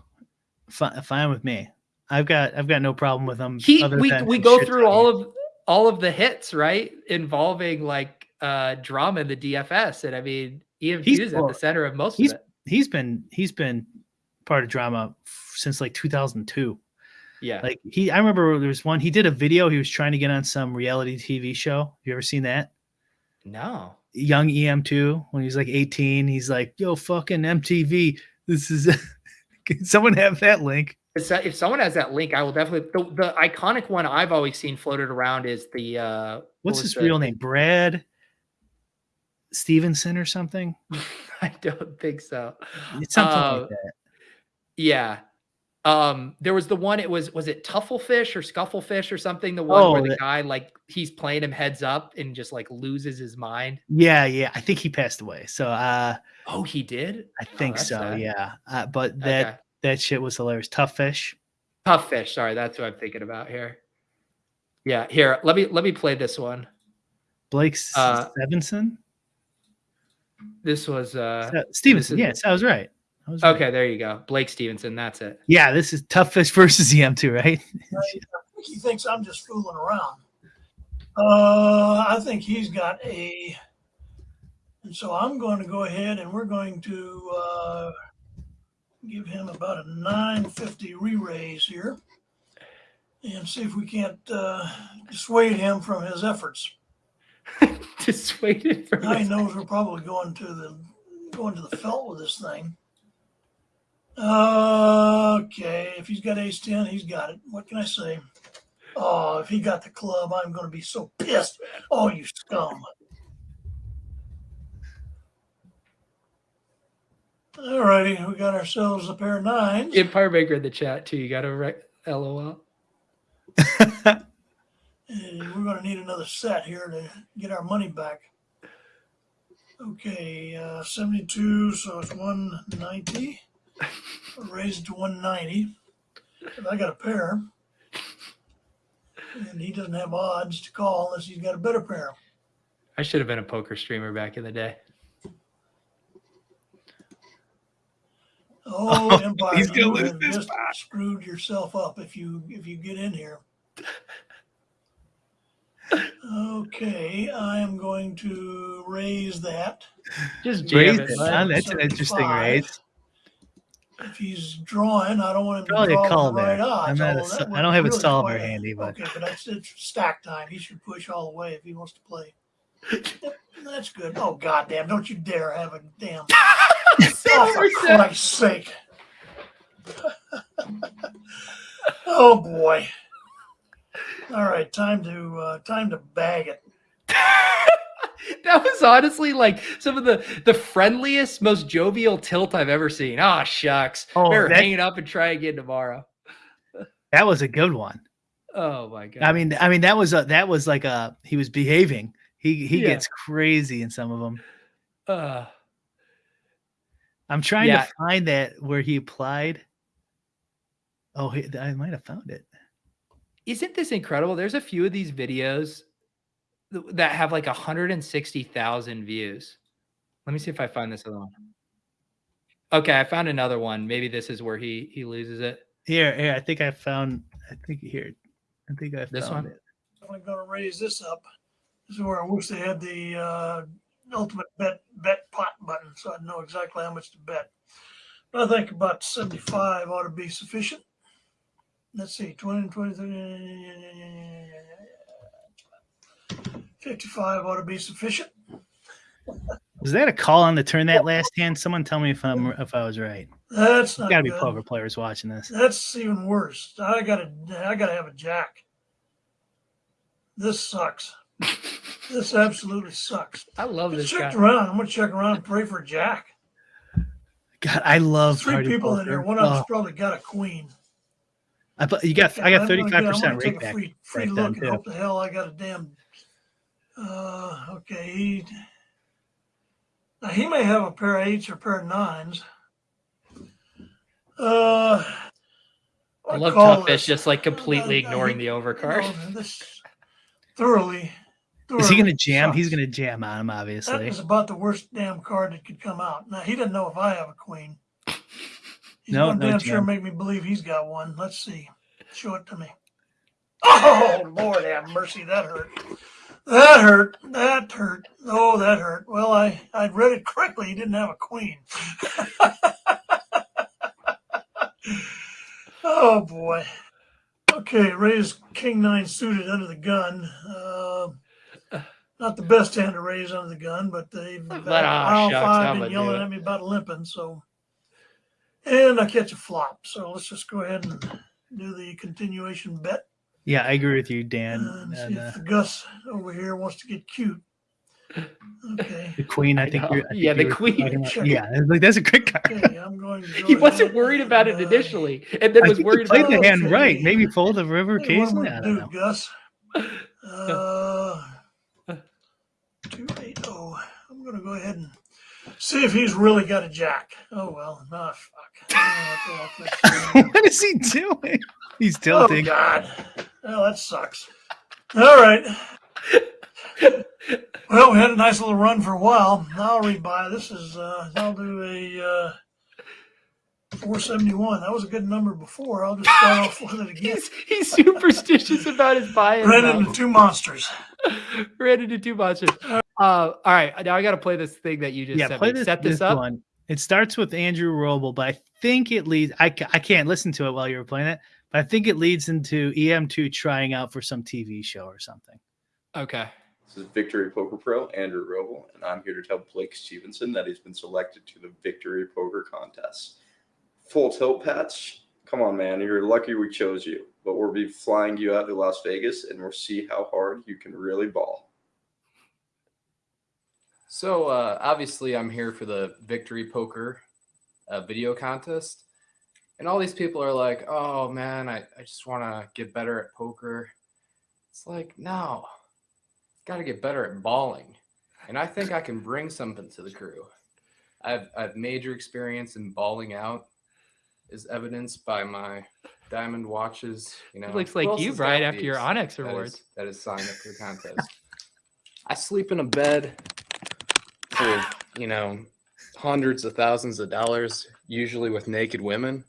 Fi- fine with me. I've got I've got no problem with him. He we we go through all of all of the hits, right? Involving like uh drama in the DFS. And I mean EM2 He's- is at the center of most he's- of it. He's been he's been part of drama f- since like 2002. Yeah. Like he, I remember there was one. He did a video. He was trying to get on some reality TV show. You ever seen that? no. Young EM2 when he's like 18. He's like, "Yo, fucking MTV. This is." Can someone have that link? If someone has that link, I will definitely. The, the iconic one I've always seen floated around is the. uh What's his the- real name? Brad Stevenson or something? I don't think so. It's something Uh, like that. Yeah. Um, there was the one. It was was it Tufflefish or Scufflefish or something? The one where Oh, the that- guy like he's playing him heads up and just like loses his mind. Yeah, yeah. I think he passed away. So uh, Oh, he did. I think that's so. sad. Yeah. Uh, but that Okay. that shit was hilarious. Tough fish. Tough fish. Sorry, that's what I'm thinking about here. Yeah, here. Let me let me play this one. Blake Uh, Stevenson. This was uh Uh, Stevenson. is- Yes, I was right. I was right. okay. There you go, Blake Stevenson. That's it. Yeah, this is tough fish versus EM2, right? he thinks I'm just fooling around. Uh, I think he's got a, and so I'm going to go ahead and we're going to uh, give him about a 950 re-raise here, and see if we can't uh, dissuade him from his efforts. Dissuaded from Now he his- knows we're probably going to the going to the felt with this thing. Okay, if he's got ace ten, he's got it. What can I say? Oh, if he got the club, I'm going to be so pissed. Oh, you scum! All righty, we got ourselves a pair of nines. Empire Maker in the chat too. You got to write LOL. And we're going to need another set here to get our money back. Okay, uh, 72, so it's 190. Raised to 190. If I got a pair, and he doesn't have odds to call unless he's got a better pair. I should have been a poker streamer back in the day. Oh, Empire, he's gonna you lose have this just screwed yourself up if you if you get in here. Okay, I am going to raise that. Just jam Raise it. it, bud. huh? That's an interesting raise. If he's drawing, I don't want him to Probably a draw call with the right there. odds. I'm not a although sol- that I don't have a really solver quite- handy, but- okay, but that's it's stack time. He should push all the way if he wants to play. That's good. Oh goddamn! Don't you dare have a damn. oh, for Christ's sake! oh boy! All right, time to uh, time to bag it. that was honestly like some of the the friendliest, most jovial tilt I've ever seen. Ah, shucks. Oh, Better that- hang it up and try again tomorrow. That was a good one. Oh my god. I mean, I mean that was a that was like a he was behaving. He he Yeah. gets crazy in some of them. uh, I'm trying Yeah. to find that where he applied. Oh, he, I might have found it. Isn't this incredible? There's a few of these videos that have like 160,000 views. Let me see if I find this other one. Okay, I found another one. Maybe this is where he he loses it. Here, here. I think I found. I think here. I think I This found one? it. I'm going to raise this up. This is where I wish they had the uh, ultimate bet bet pot button, so I'd know exactly how much to bet. But I think about 75 ought to be sufficient. Let's see, 20, 20, 30, 55 ought to be sufficient. Was that a call on the turn that last hand? Someone tell me if I'm if I was right. That's not Got to be good. poker players watching this. That's even worse. I gotta I gotta have a jack. This sucks. this absolutely sucks. I love I this checked guy. around. I'm gonna check around and pray for jack. God, I love Three party people in here. One of them's Oh, probably got a queen. I, you got. I I'm got gonna thirty get- five I'm percent gonna take rake a back. Free, free back look then, and hope the hell I got a damn. Uh, okay. He, now he may have a pair of eights or a pair of nines. Uh, I love call Tough Fish just like completely Uh, ignoring he- the overcard. you know, this thoroughly. Is he gonna jam? He's gonna jam on him, That obviously. is about the worst damn card that could come out. Now he doesn't know if I have a queen. He's No, gonna no damn sure make me believe he's got one. Let's see. Show it to me. Oh Lord have mercy, that hurt. That hurt. That hurt. Oh, that hurt. Well, I I read it correctly. He didn't have a queen. oh boy. Okay, raise king nine suited under the gun. Uh, not the best hand to raise under the gun, but they've But, got ah, mile five been yelling at me about limping, so and I catch a flop. So let's just go ahead and do the continuation bet. Yeah, I agree with you, Dan. and see And, if uh, the Gus over here wants to get cute. Okay. the queen, I, I think. know. you're- I think Yeah, the queen. talking about- Check. Yeah, it's like that's a great card. Okay, I'm going to He wasn't ahead worried about it and, uh, initially, and then I was think worried you played about the hand Okay. right. Maybe fold the river Hey, case. am I I gonna don't do, know. Gus? Uh, two eight oh. I'm gonna go ahead and see if he's really got a jack. Oh well, nah, fuck. What the hell to- what is he doing? He's tilting. Oh. God. Well, that sucks. All right. Well, we had a nice little run for a while. I'll rebuy. This is uh I'll do a uh 471. That was a good number before. I'll just start off with it again. He's he's superstitious about his buy-in. Ran into two monsters. Ran into two monsters. Uh, all right, now I got to play this thing that you just yeah, sent play me. this, Set this, up. one. It starts with Andrew Robl, but I think it leads. I, I can't listen to it while you were playing it, but I think it leads into EM2 trying out for some TV show or something. Okay. This is Victory Poker Pro, Andrew Robl, and I'm here to tell Blake Stevenson that he's been selected to the Victory Poker Contest. Full tilt patch. Come on, man. You're lucky we chose you, but we'll be flying you out to Las Vegas and we'll see how hard you can really ball. So uh, obviously, I'm here for the Victory Poker uh, video contest, and all these people are like, "Oh man, I, I just want to get better at poker." It's like, no, got to get better at balling, and I think I can bring something to the crew. I've I've major experience in balling out, is evidenced by my diamond watches. You know, It looks like you, Brian, got after your these? Onyx That is- that is signed up for the contest. I sleep in a bed for you know hundreds of thousands of dollars, usually with naked women.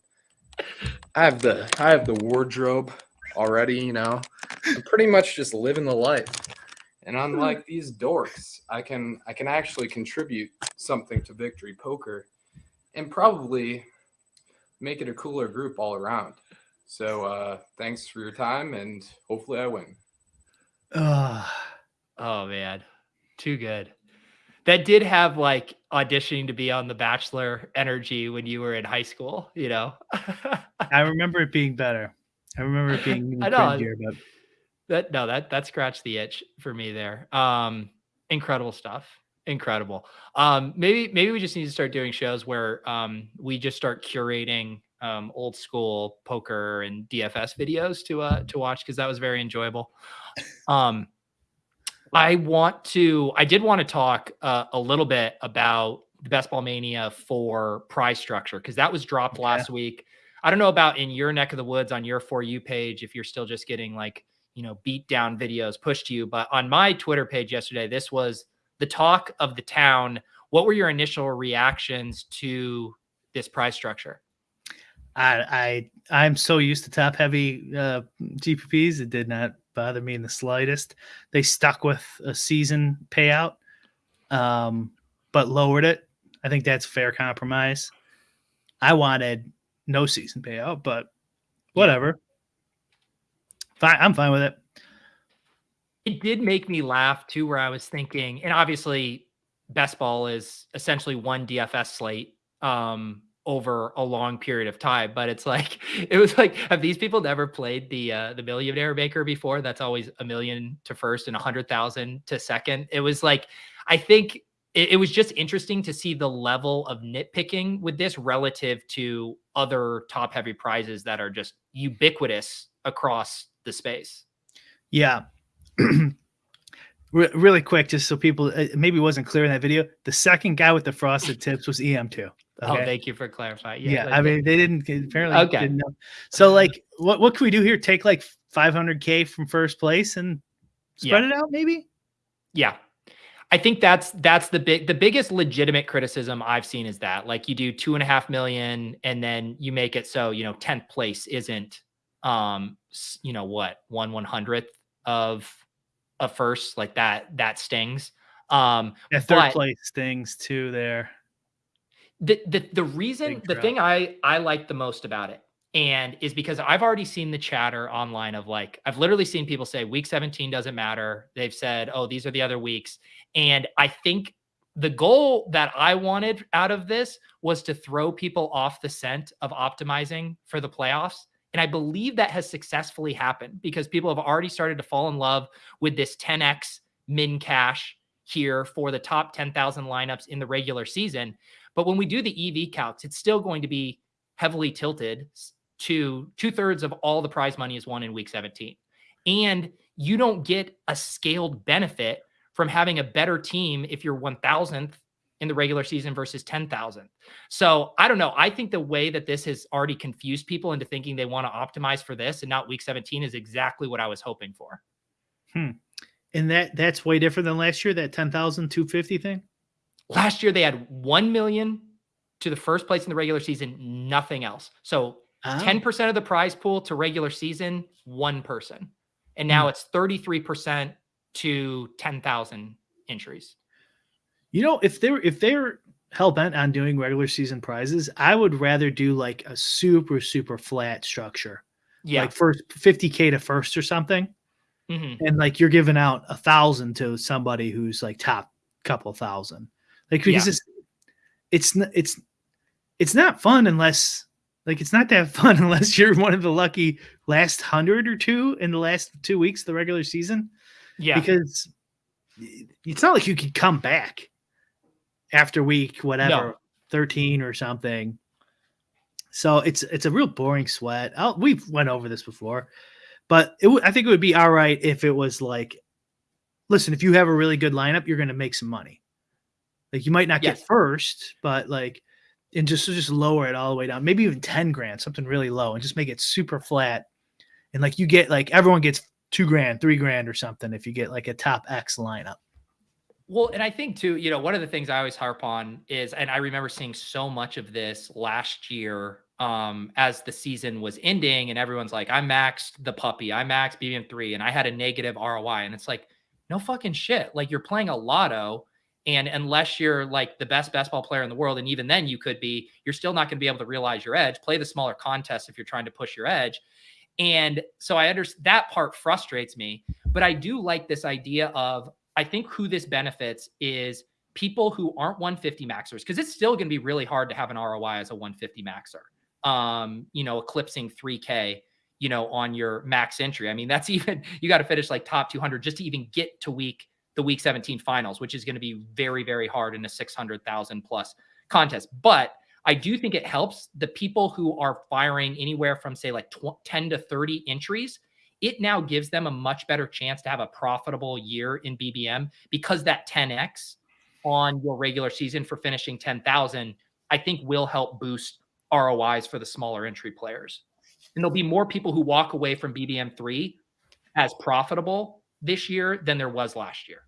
I have the I have the wardrobe already. You know, I'm pretty much just living the life. And unlike these dorks, I can I can actually contribute something to Victory Poker, and probably make it a cooler group all around. So uh, thanks for your time, and hopefully I win. Ugh. Oh man, too good. That did have like auditioning to be on The Bachelor energy when you were in high school. You know. I remember it being better. I remember it being I know. cringier, but that no that that scratched the itch for me there um incredible stuff incredible um maybe maybe we just need to start doing shows where um we just start curating um old school poker and dfs videos to uh to watch because that was very enjoyable um i want to i did want to talk uh, a little bit about the best ball mania for prize structure because that was dropped Okay. last week i don't know about in your neck of the woods on your for you page if you're still just getting like you know beat down videos pushed to you but on my twitter page yesterday this was the talk of the town what were your initial reactions to this prize structure I I I'm so used to top heavy uh, GPPs. It did not bother me in the slightest. They stuck with a season payout, um, but lowered it. I think that's fair compromise. I wanted no season payout, but whatever. Fine, I'm fine with it. it did make me laugh too where i was thinking and obviously best ball is essentially one dfs slate um over a long period of time but it's like it was like have these people never played the uh the millionaire maker before that's always a million to first and a hundred thousand to second it was like i think it, it was just interesting to see the level of nitpicking with this relative to other top heavy prizes that are just ubiquitous across the space Yeah. Re- really quick, just so people uh, maybe wasn't clear in that video. The second guy with the frosted tips was EM2. Oh okay? thank you for clarifying yeah, like, I mean they didn't apparently Okay. didn't know. So like what what can we do here? Take like 500k from first place and spread Yeah. it out maybe? Yeah. I think that's that's the big the biggest legitimate criticism I've seen is that like you do two and a half million and then you make it so you know tenth place isn't um you know what one one hundredth of a first like that that stings. Um, yeah, third but- place stings too. There, the the the reason Big the crowd. thing I I like the most about it and is because I've already seen the chatter online of like I've literally seen people say week 17 doesn't matter. They've said, "Oh, these are the other weeks." And I think the goal that I wanted out of this was to throw people off the scent of optimizing for the playoffs. And I believe that has successfully happened because people have already started to fall in love with this 10x min cash here for the top 10,000 lineups in the regular season. But when we do the EV calcs, it's still going to be heavily tilted to two thirds of all the prize money is won in week 17. And you don't get a scaled benefit from having a better team if you're 1000th in the regular season versus 10,000. So I don't know. I think the way that this has already confused people into thinking they want to optimize for this and not week 17 is exactly what I was hoping for. Hmm. and that that's way different than last year. That 10,250 thing. Last year they had 1 million to the first place in the regular season, nothing else. So Oh. 10% of the prize pool to regular season, one person. And now it's 33% to 10,000 entries. You know, if they're if they're hell bent on doing regular season prizes, I would rather do like a super super flat structure, Yeah. like first 50k to first or something, Mhm. and like you're giving out a thousand to somebody who's like top couple thousand, like because Yeah. it's it's it's it's not fun unless like it's not that fun unless you're one of the lucky last hundred or two in the last two weeks of the regular season. Yeah. because it's not like you could come back after week whatever 13 or something. So it's it's a real boring sweat. I'll, we've went over this before but it w- i think it would be all right if it was like listen if you have a really good lineup you're going to make some money like you might not Yes. get first but like and just just lower it all the way down maybe even 10 grand something really low and just make it super flat and like you get like everyone gets two grand three grand or something if you get like a top x lineup Well, and I think too, you know, one of the things I always harp on is, and I remember seeing so much of this last year um, as the season was ending, and everyone's like, I maxed the puppy, I maxed BBM3, and I had a negative ROI. And it's like, no fucking shit. Like you're playing a lotto. And unless you're like the best best ball player in the world, and even then you could be, you're still not going to be able to realize your edge. Play the smaller contests if you're trying to push your edge. And so I understand that part frustrates me, but I do like this idea of I think who this benefits is people who aren't 150 maxers because it's still going to be really hard to have an ROI as a 150 maxer. Um, you know, eclipsing 3K, you know, on your max entry. I mean, that's even you got to finish like top 200 just to even get to week the week 17 finals, which is going to be very very hard in a 600,000 plus contest. But I do think it helps the people who are firing anywhere from say like tw- 10 to 30 entries it now gives them a much better chance to have a profitable year in BBM because that 10x on your regular season for finishing 10,000, I think will help boost ROIs for the smaller entry players. And there'll be more people who walk away from BBM3 as profitable this year than there was last year.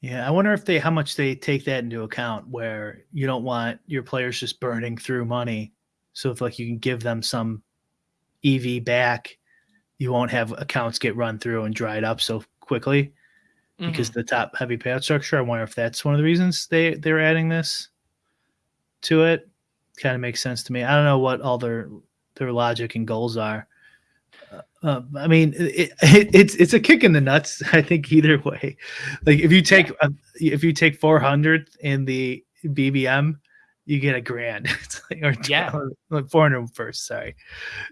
yeah i wonder if they how much they take that into account where you don't want your players just burning through money so if like you can give them some ev back you won't have accounts get run through and dried up so quickly because mm-hmm. the top heavy payout structure. I wonder if that's one of the reasons they they're adding this to it. Kind of makes sense to me. I don't know what all their their logic and goals are. Uh, uh, I mean, it, it, it's it's a kick in the nuts. I think either way. Like if you take uh, if you take 400 in the BBM, you get a grand. It's like or Yeah. like 400 first. Sorry.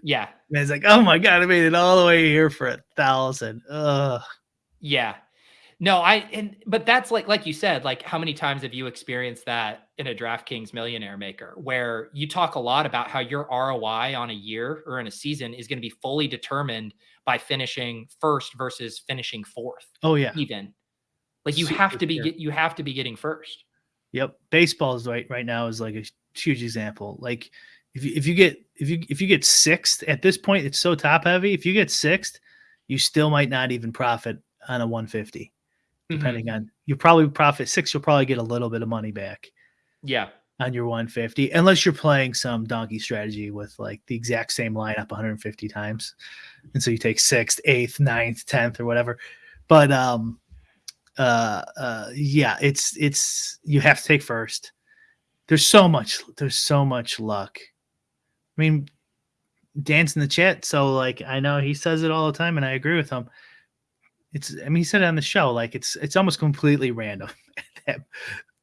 yeah. And it's like, oh my god, I made it all the way here for a thousand. Ugh. Yeah. No, I and but that's like like you said, like how many times have you experienced that in a DraftKings millionaire maker where you talk a lot about how your ROI on a year or in a season is going to be fully determined by finishing first versus finishing fourth, Oh yeah. even. Like you Super have to be get you have to be getting first. Yep, baseball is right right now is like a huge example. Like if you if you get if you if you get sixth at this point, it's so top heavy. If you get sixth, you still might not even profit on a 150. Mhm. depending on you probably profit six. You'll probably get a little bit of money back Yeah. on your 150, unless you're playing some donkey strategy with like the exact same lineup 150 times, and so you take sixth, eighth, ninth, tenth, or whatever. But um, uh, uh, yeah, it's it's you have to take first. There's so much. There's so much luck. I mean, Dan's in the chat, so like I know he says it all the time, and I agree with him. It's I mean he said it on the show, like it's it's almost completely random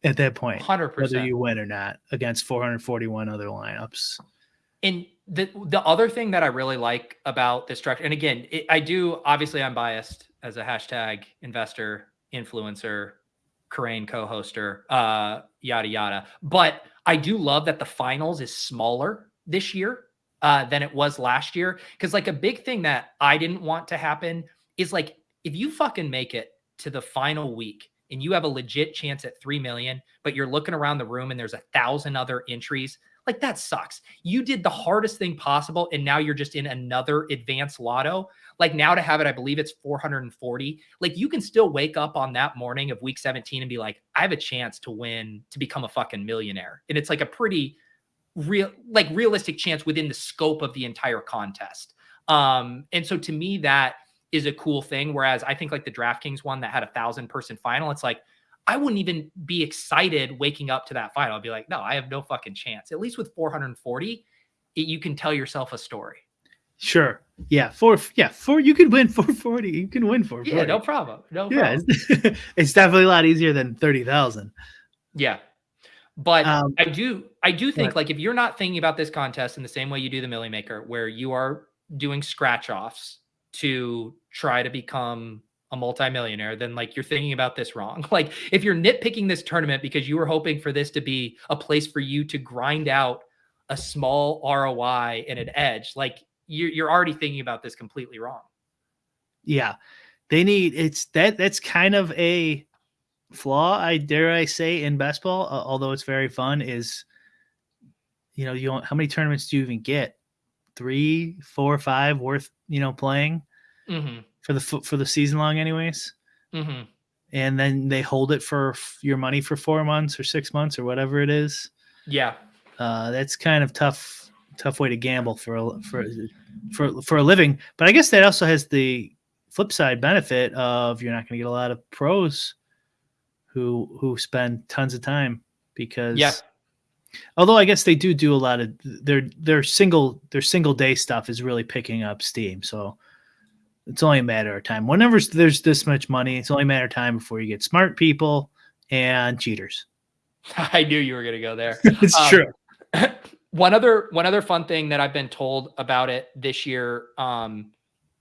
at that point, Hundred whether you win or not against 441 other lineups. And the the other thing that I really like about this structure, and again, it, I do obviously I'm biased as a hashtag investor, influencer, Crane co-hoster, uh, yada yada. But I do love that the finals is smaller this year uh, than it was last year. Because like a big thing that I didn't want to happen is like if you fucking make it to the final week and you have a legit chance at three million, but you're looking around the room and there's a thousand other entries like that sucks. You did the hardest thing possible and now you're just in another advanced lotto. Like now to have it, I believe it's 440. Like you can still wake up on that morning of week 17 and be like, I have a chance to win to become a fucking millionaire. And it's like a pretty real like realistic chance within the scope of the entire contest. Um, and so to me, that is a cool thing. Whereas I think like the DraftKings one that had a thousand person final, it's like I wouldn't even be excited waking up to that final. I'd be like, no, I have no fucking chance. At least with 440, it, you can tell yourself a story. Sure, yeah, four, yeah, four. You can win 440. You can win 440. Yeah, no problem. No yeah, it's, it's definitely a lot easier than 30,000. Yeah. But Um, I do I do think but- like if you're not thinking about this contest in the same way you do the Millie Maker, where you are doing scratch offs to try to become a multimillionaire, then like you're thinking about this wrong. Like if you're nitpicking this tournament because you were hoping for this to be a place for you to grind out a small ROI and an edge, like you're you're already thinking about this completely wrong. Yeah, they need it's that. That's kind of a flaw. I dare I say in best ball, uh, although it's very fun. Is you know you how many tournaments do you even get? Three, four, five worth you know playing Mm-hmm. for the for the season long, anyways. Mm-hmm. And then they hold it for f- your money for four months or six months or whatever it is. Yeah. uh, that's kind of tough tough way to gamble for a, for for for a living but i guess that also has the flip side benefit of you're not going to get a lot of pros who who spend tons of time because Yeah. although i guess they do do a lot of their their single their single day stuff is really picking up steam so it's only a matter of time. Whenever there's this much money it's only a matter of time before you get smart people and cheaters. I knew you were gonna go there. it's Um, true. one other one other fun thing that I've been told about it this year um,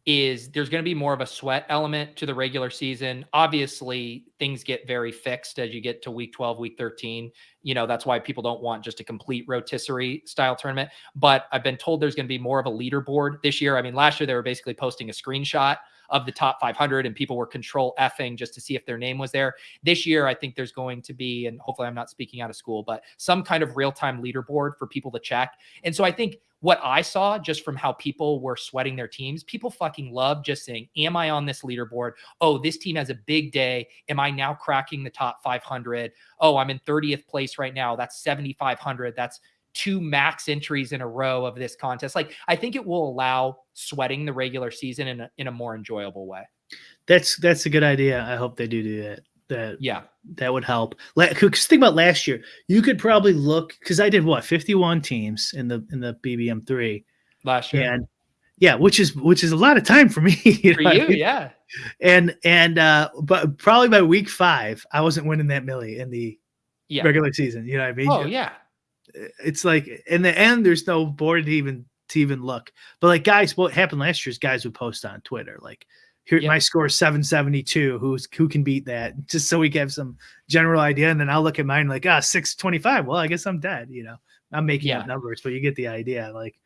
is there's going to be more of a sweat element to the regular season. Obviously, things get very fixed as you get to week 12, week 13. You know, that's why people don't want just a complete rotisserie style tournament. But I've been told there's going to be more of a leaderboard this year. I mean, last year they were basically posting a screenshot of the top 500 and people were control effing just to see if their name was there. This year, I think there's going to be, and hopefully I'm not speaking out of school, but some kind of real time leaderboard for people to check. And so I think what I saw just from how people were sweating their teams, people fucking love just saying, Am I on this leaderboard? Oh, this team has a big day. Am I now cracking the top 500? Oh, I'm in 30th place right now. That's 7,500. That's two max entries in a row of this contest. Like, I think it will allow sweating the regular season in a, in a more enjoyable way. That's that's a good idea. I hope they do do that. That Yeah. that would help. Because think about last year, you could probably look because I did what fifty one teams in the in the BBM three, Last year. and yeah, which is which is a lot of time for me. you For I you, mean? yeah. And and uh, but probably by week five, I wasn't winning that millie in the Yeah. regular season. You know what I mean? Oh, yeah. It's like in the end, there's no board to even to even look. But like guys, what happened last year is guys would post on Twitter like. Here, Yep. my score is 772. Who's who can beat that? Just so we have some general idea. And then I'll look at mine like, ah, 625. Well, I guess I'm dead. You know, I'm making Yeah. up numbers, but you get the idea. Like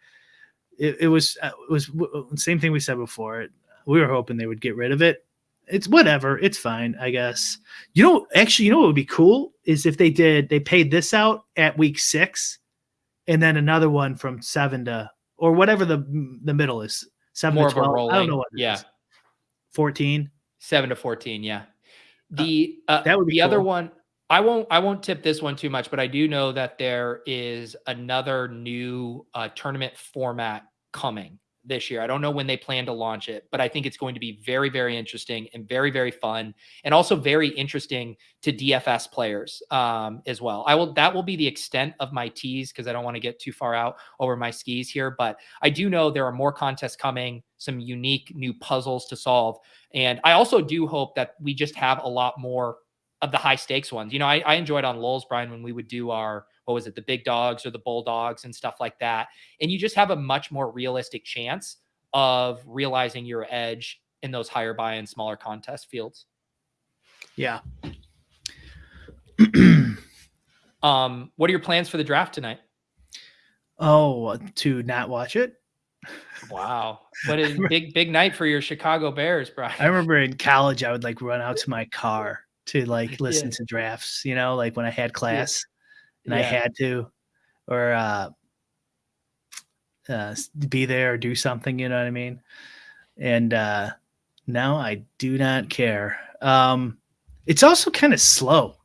it, it was, uh, it was same thing we said before. We were hoping they would get rid of it. It's whatever. It's fine, I guess. You know, actually, you know what would be cool is if they did, they paid this out at week six and then another one from seven to, or whatever the the middle is. Seven More to of a 12. I don't know what Yeah. is. 14. Seven to 14. Yeah. The uh, that would be the other one. I won't. I won't tip this one too much, but I do know that there is another new uh, tournament format coming this year. I don't know when they plan to launch it, but I think it's going to be very, very interesting and very, very fun, and also very interesting to DFS players um, as well. I will. That will be the extent of my tease because I don't want to get too far out over my skis here. But I do know there are more contests coming, some unique new puzzles to solve, and I also do hope that we just have a lot more of the high stakes ones. You know, I, I enjoyed on Lowell's Brian when we would do our what was it, the big dogs or the bulldogs and stuff like that. And you just have a much more realistic chance of realizing your edge in those higher buy and smaller contest fields. Yeah. Um, what are your plans for the draft tonight? oh, to not watch it. Wow. What a big, big night for your Chicago Bears, Brian. I remember in college, I would like run out to my car to like listen Yeah. to drafts, you know, like when I had class and I had to, or uh, uh, be there or do something, you know what I mean? And uh, now I do not care. Um, it's also kind of slow.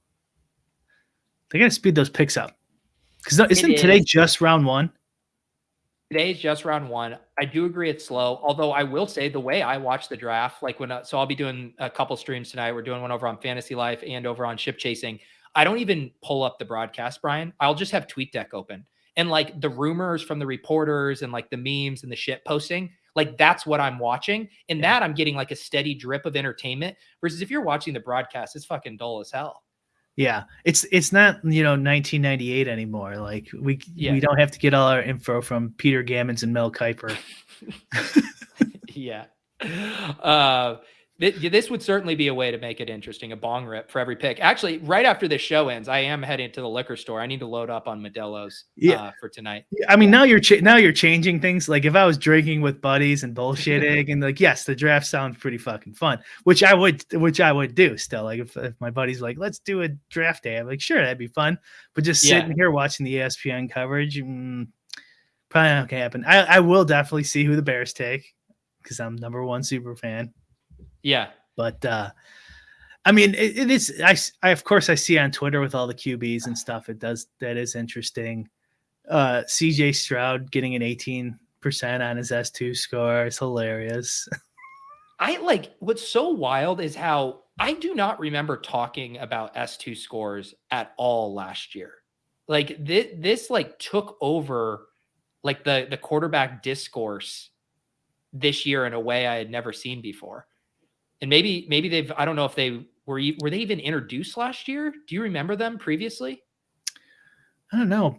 They got to speed those picks up. Because isn't today is. just round one? Today's just round one. I do agree it's slow. Although I will say the way I watch the draft, like when, uh, so I'll be doing a couple streams tonight. We're doing one over on Fantasy Life and over on Ship Chasing. I don't even pull up the broadcast, Brian. I'll just have TweetDeck open and like the rumors from the reporters and like the memes and the shit posting. Like that's what I'm watching. And Yeah. that I'm getting like a steady drip of entertainment versus if you're watching the broadcast, it's fucking dull as hell. Yeah, it's it's not you know 1998 anymore. Like we Yeah. we don't have to get all our info from Peter Gammons and Mel Kiper. yeah. Uh, this would certainly be a way to make it interesting. A bong rip for every pick. Actually, right after this show ends, I am heading to the liquor store. I need to load up on Modelo's Yeah. uh, for tonight. I mean, now you're now you're changing things. Like if I was drinking with buddies and bullshitting, and like yes, the draft sounds pretty fucking fun, which I would which I would do still. Like if, if my buddy's like, let's do a draft day, I'm like, sure, that'd be fun. But just Yeah. sitting here watching the ESPN coverage, mm, probably not gonna happen. I, I will definitely see who the Bears take because I'm number one super fan. Yeah. but uh i mean it, it is i of course i see on twitter with all the qbs and stuff it does that is interesting uh cj stroud getting an 18% on his s2 score is hilarious I like what's so wild is how I do not remember talking about S2 scores at all last year. Like this, this like took over like the the quarterback discourse this year in a way I had never seen before. And maybe maybe they've I don't know if they were were they even introduced last year? Do you remember them previously? i don't know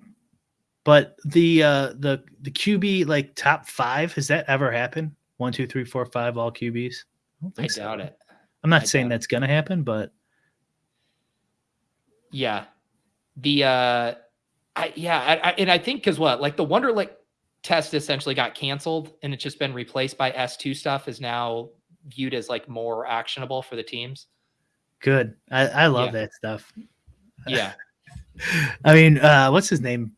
but the uh the the qb like top five has that ever happened one two three four five all qbs I, don't I so. doubt it. i'm not I saying doubt it. that's gonna happen but Yeah. The uh I yeah, I, I, and I think cuz what? Like the Wonderlic test essentially got canceled and it's just been replaced by S2 stuff is now viewed as like more actionable for the teams. good i i love Yeah. that stuff Yeah. I mean, uh, what's his name?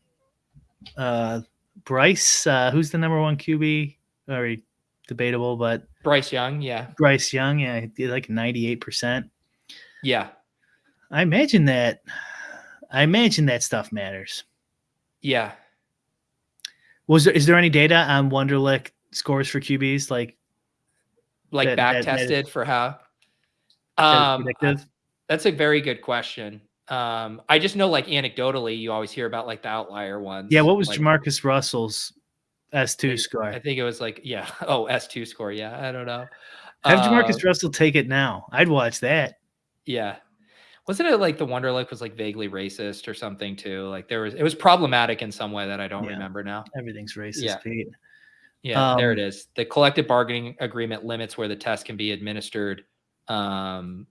Uh, Bryce, uh, who's the number one QB? Very debatable, but Bryce Young, yeah. Bryce Young, yeah, like 98%. Yeah. I imagine that, I imagine that stuff matters. Yeah. Was there, is there any data on Wonderlic scores for QBs? Like, Like That- back that- tested for how um that's a very good question. Um I just know like anecdotally you always hear about like the outlier ones. yeah, what was like, Jamarcus Russell's S2 I- score? I think it was like yeah. Oh, S2 score. Yeah, I don't know. Have Jamarcus Russell take it now. I'd watch that. Yeah. Wasn't it like the Wonderlic was like vaguely racist or something too? Like there was it was problematic in some way that I don't Yeah. remember now. Everything's racist, Yeah. Pete. Yeah, there it Um. The collective bargaining agreement limits where the test can be administered. Um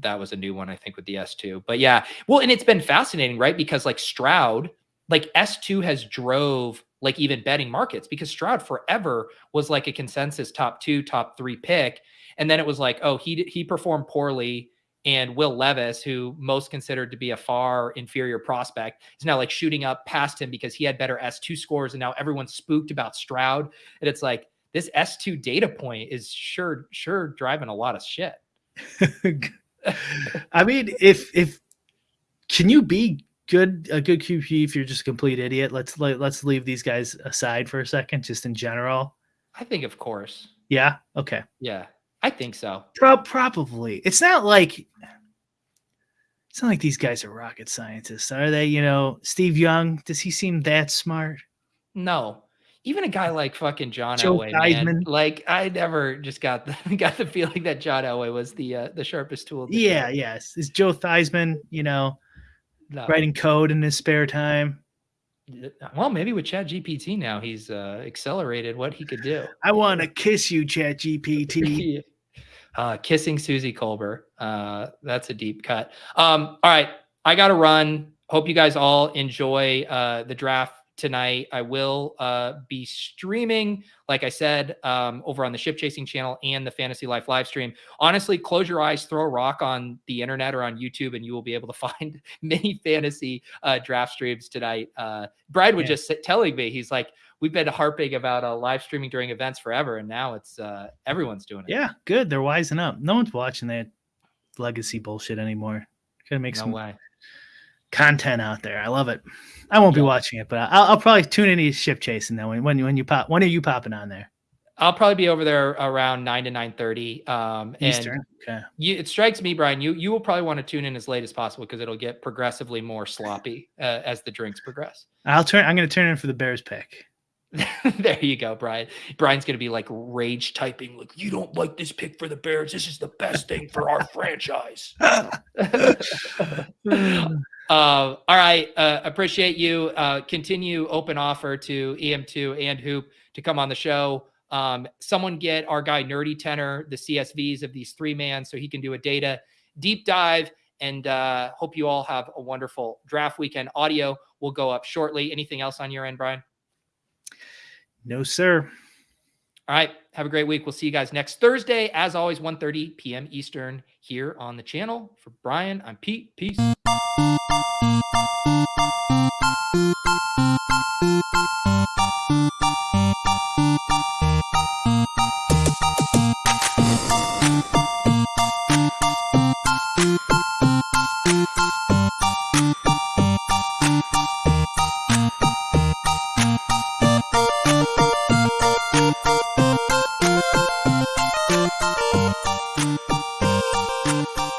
that was a new one I think with the S2. But yeah, well and it's been fascinating, right? Because like Stroud, like S2 has drove like even betting markets because Stroud forever was like a consensus top 2, top 3 pick and then it was like, oh, he he performed poorly and Will Levis, who most considered to be a far inferior prospect, is now like shooting up past him because he had better S2 scores. And now everyone's spooked about Stroud. And it's like this S2 data point is sure, sure driving a lot of shit. I mean, if if can you be good a good QB if you're just a complete idiot? Let's let, let's leave these guys aside for a second, just in general. I think, of course. Yeah. Okay. Yeah, I think so. Pro- probably. It's not like it's not like these guys are rocket scientists, are they? You know, Steve Young. Does he seem that smart? No, even a guy like fucking John Joe Elway, man, like I never just got the got the feeling that John Elway was the uh, the sharpest tool. Yeah. Yes. Is Joe Theismann? You know, No. writing code in his spare time. Well, maybe with Chat GPT now, he's uh, accelerated what he could do. I want to kiss you, Chat GPT. uh, kissing Susie Colbert. Uh, that's a deep cut. Um, all right, I got to run. Hope you guys all enjoy uh, the draft tonight. I will uh, be streaming, like I said, um, over on the Ship Chasing channel and the Fantasy Life live stream. Honestly, close your eyes, throw a rock on the internet or on YouTube, and you will be able to find many fantasy uh, draft streams tonight. Uh, Brad was Yeah. just telling me, he's like, we've been harping about uh, live streaming during events forever, and now it's uh, everyone's doing it. Yeah, good. They're wising up. No one's watching that legacy bullshit anymore. Gotta make no some way. content out there. I love it. I won't be watching it, but I'll, I'll probably tune into ship chasing though. When when when you pop, when are you popping on there? I'll probably be over there around nine to nine thirty. Um, and Eastern. Okay. you, it strikes me, Brian, you you will probably want to tune in as late as possible because it'll get progressively more sloppy uh, as the drinks progress. I'll turn. I'm going to turn in for the Bears pick. there you go, Brian. Brian's gonna be like rage typing, like you don't like this pick for the Bears. This is the best thing for our franchise. Uh, all right. Uh, appreciate you. Uh, continue open offer to EM2 and Hoop to come on the show. Um, someone get our guy Nerdy Tenor the CSVs of these three man so he can do a data deep dive. And uh, hope you all have a wonderful draft weekend. Audio will go up shortly. Anything else on your end, Brian? No, sir. All right. Have a great week. We'll see you guys next Thursday. As always, 1.30 p.m. Eastern here on the channel. For Brian, I'm Pete. Peace.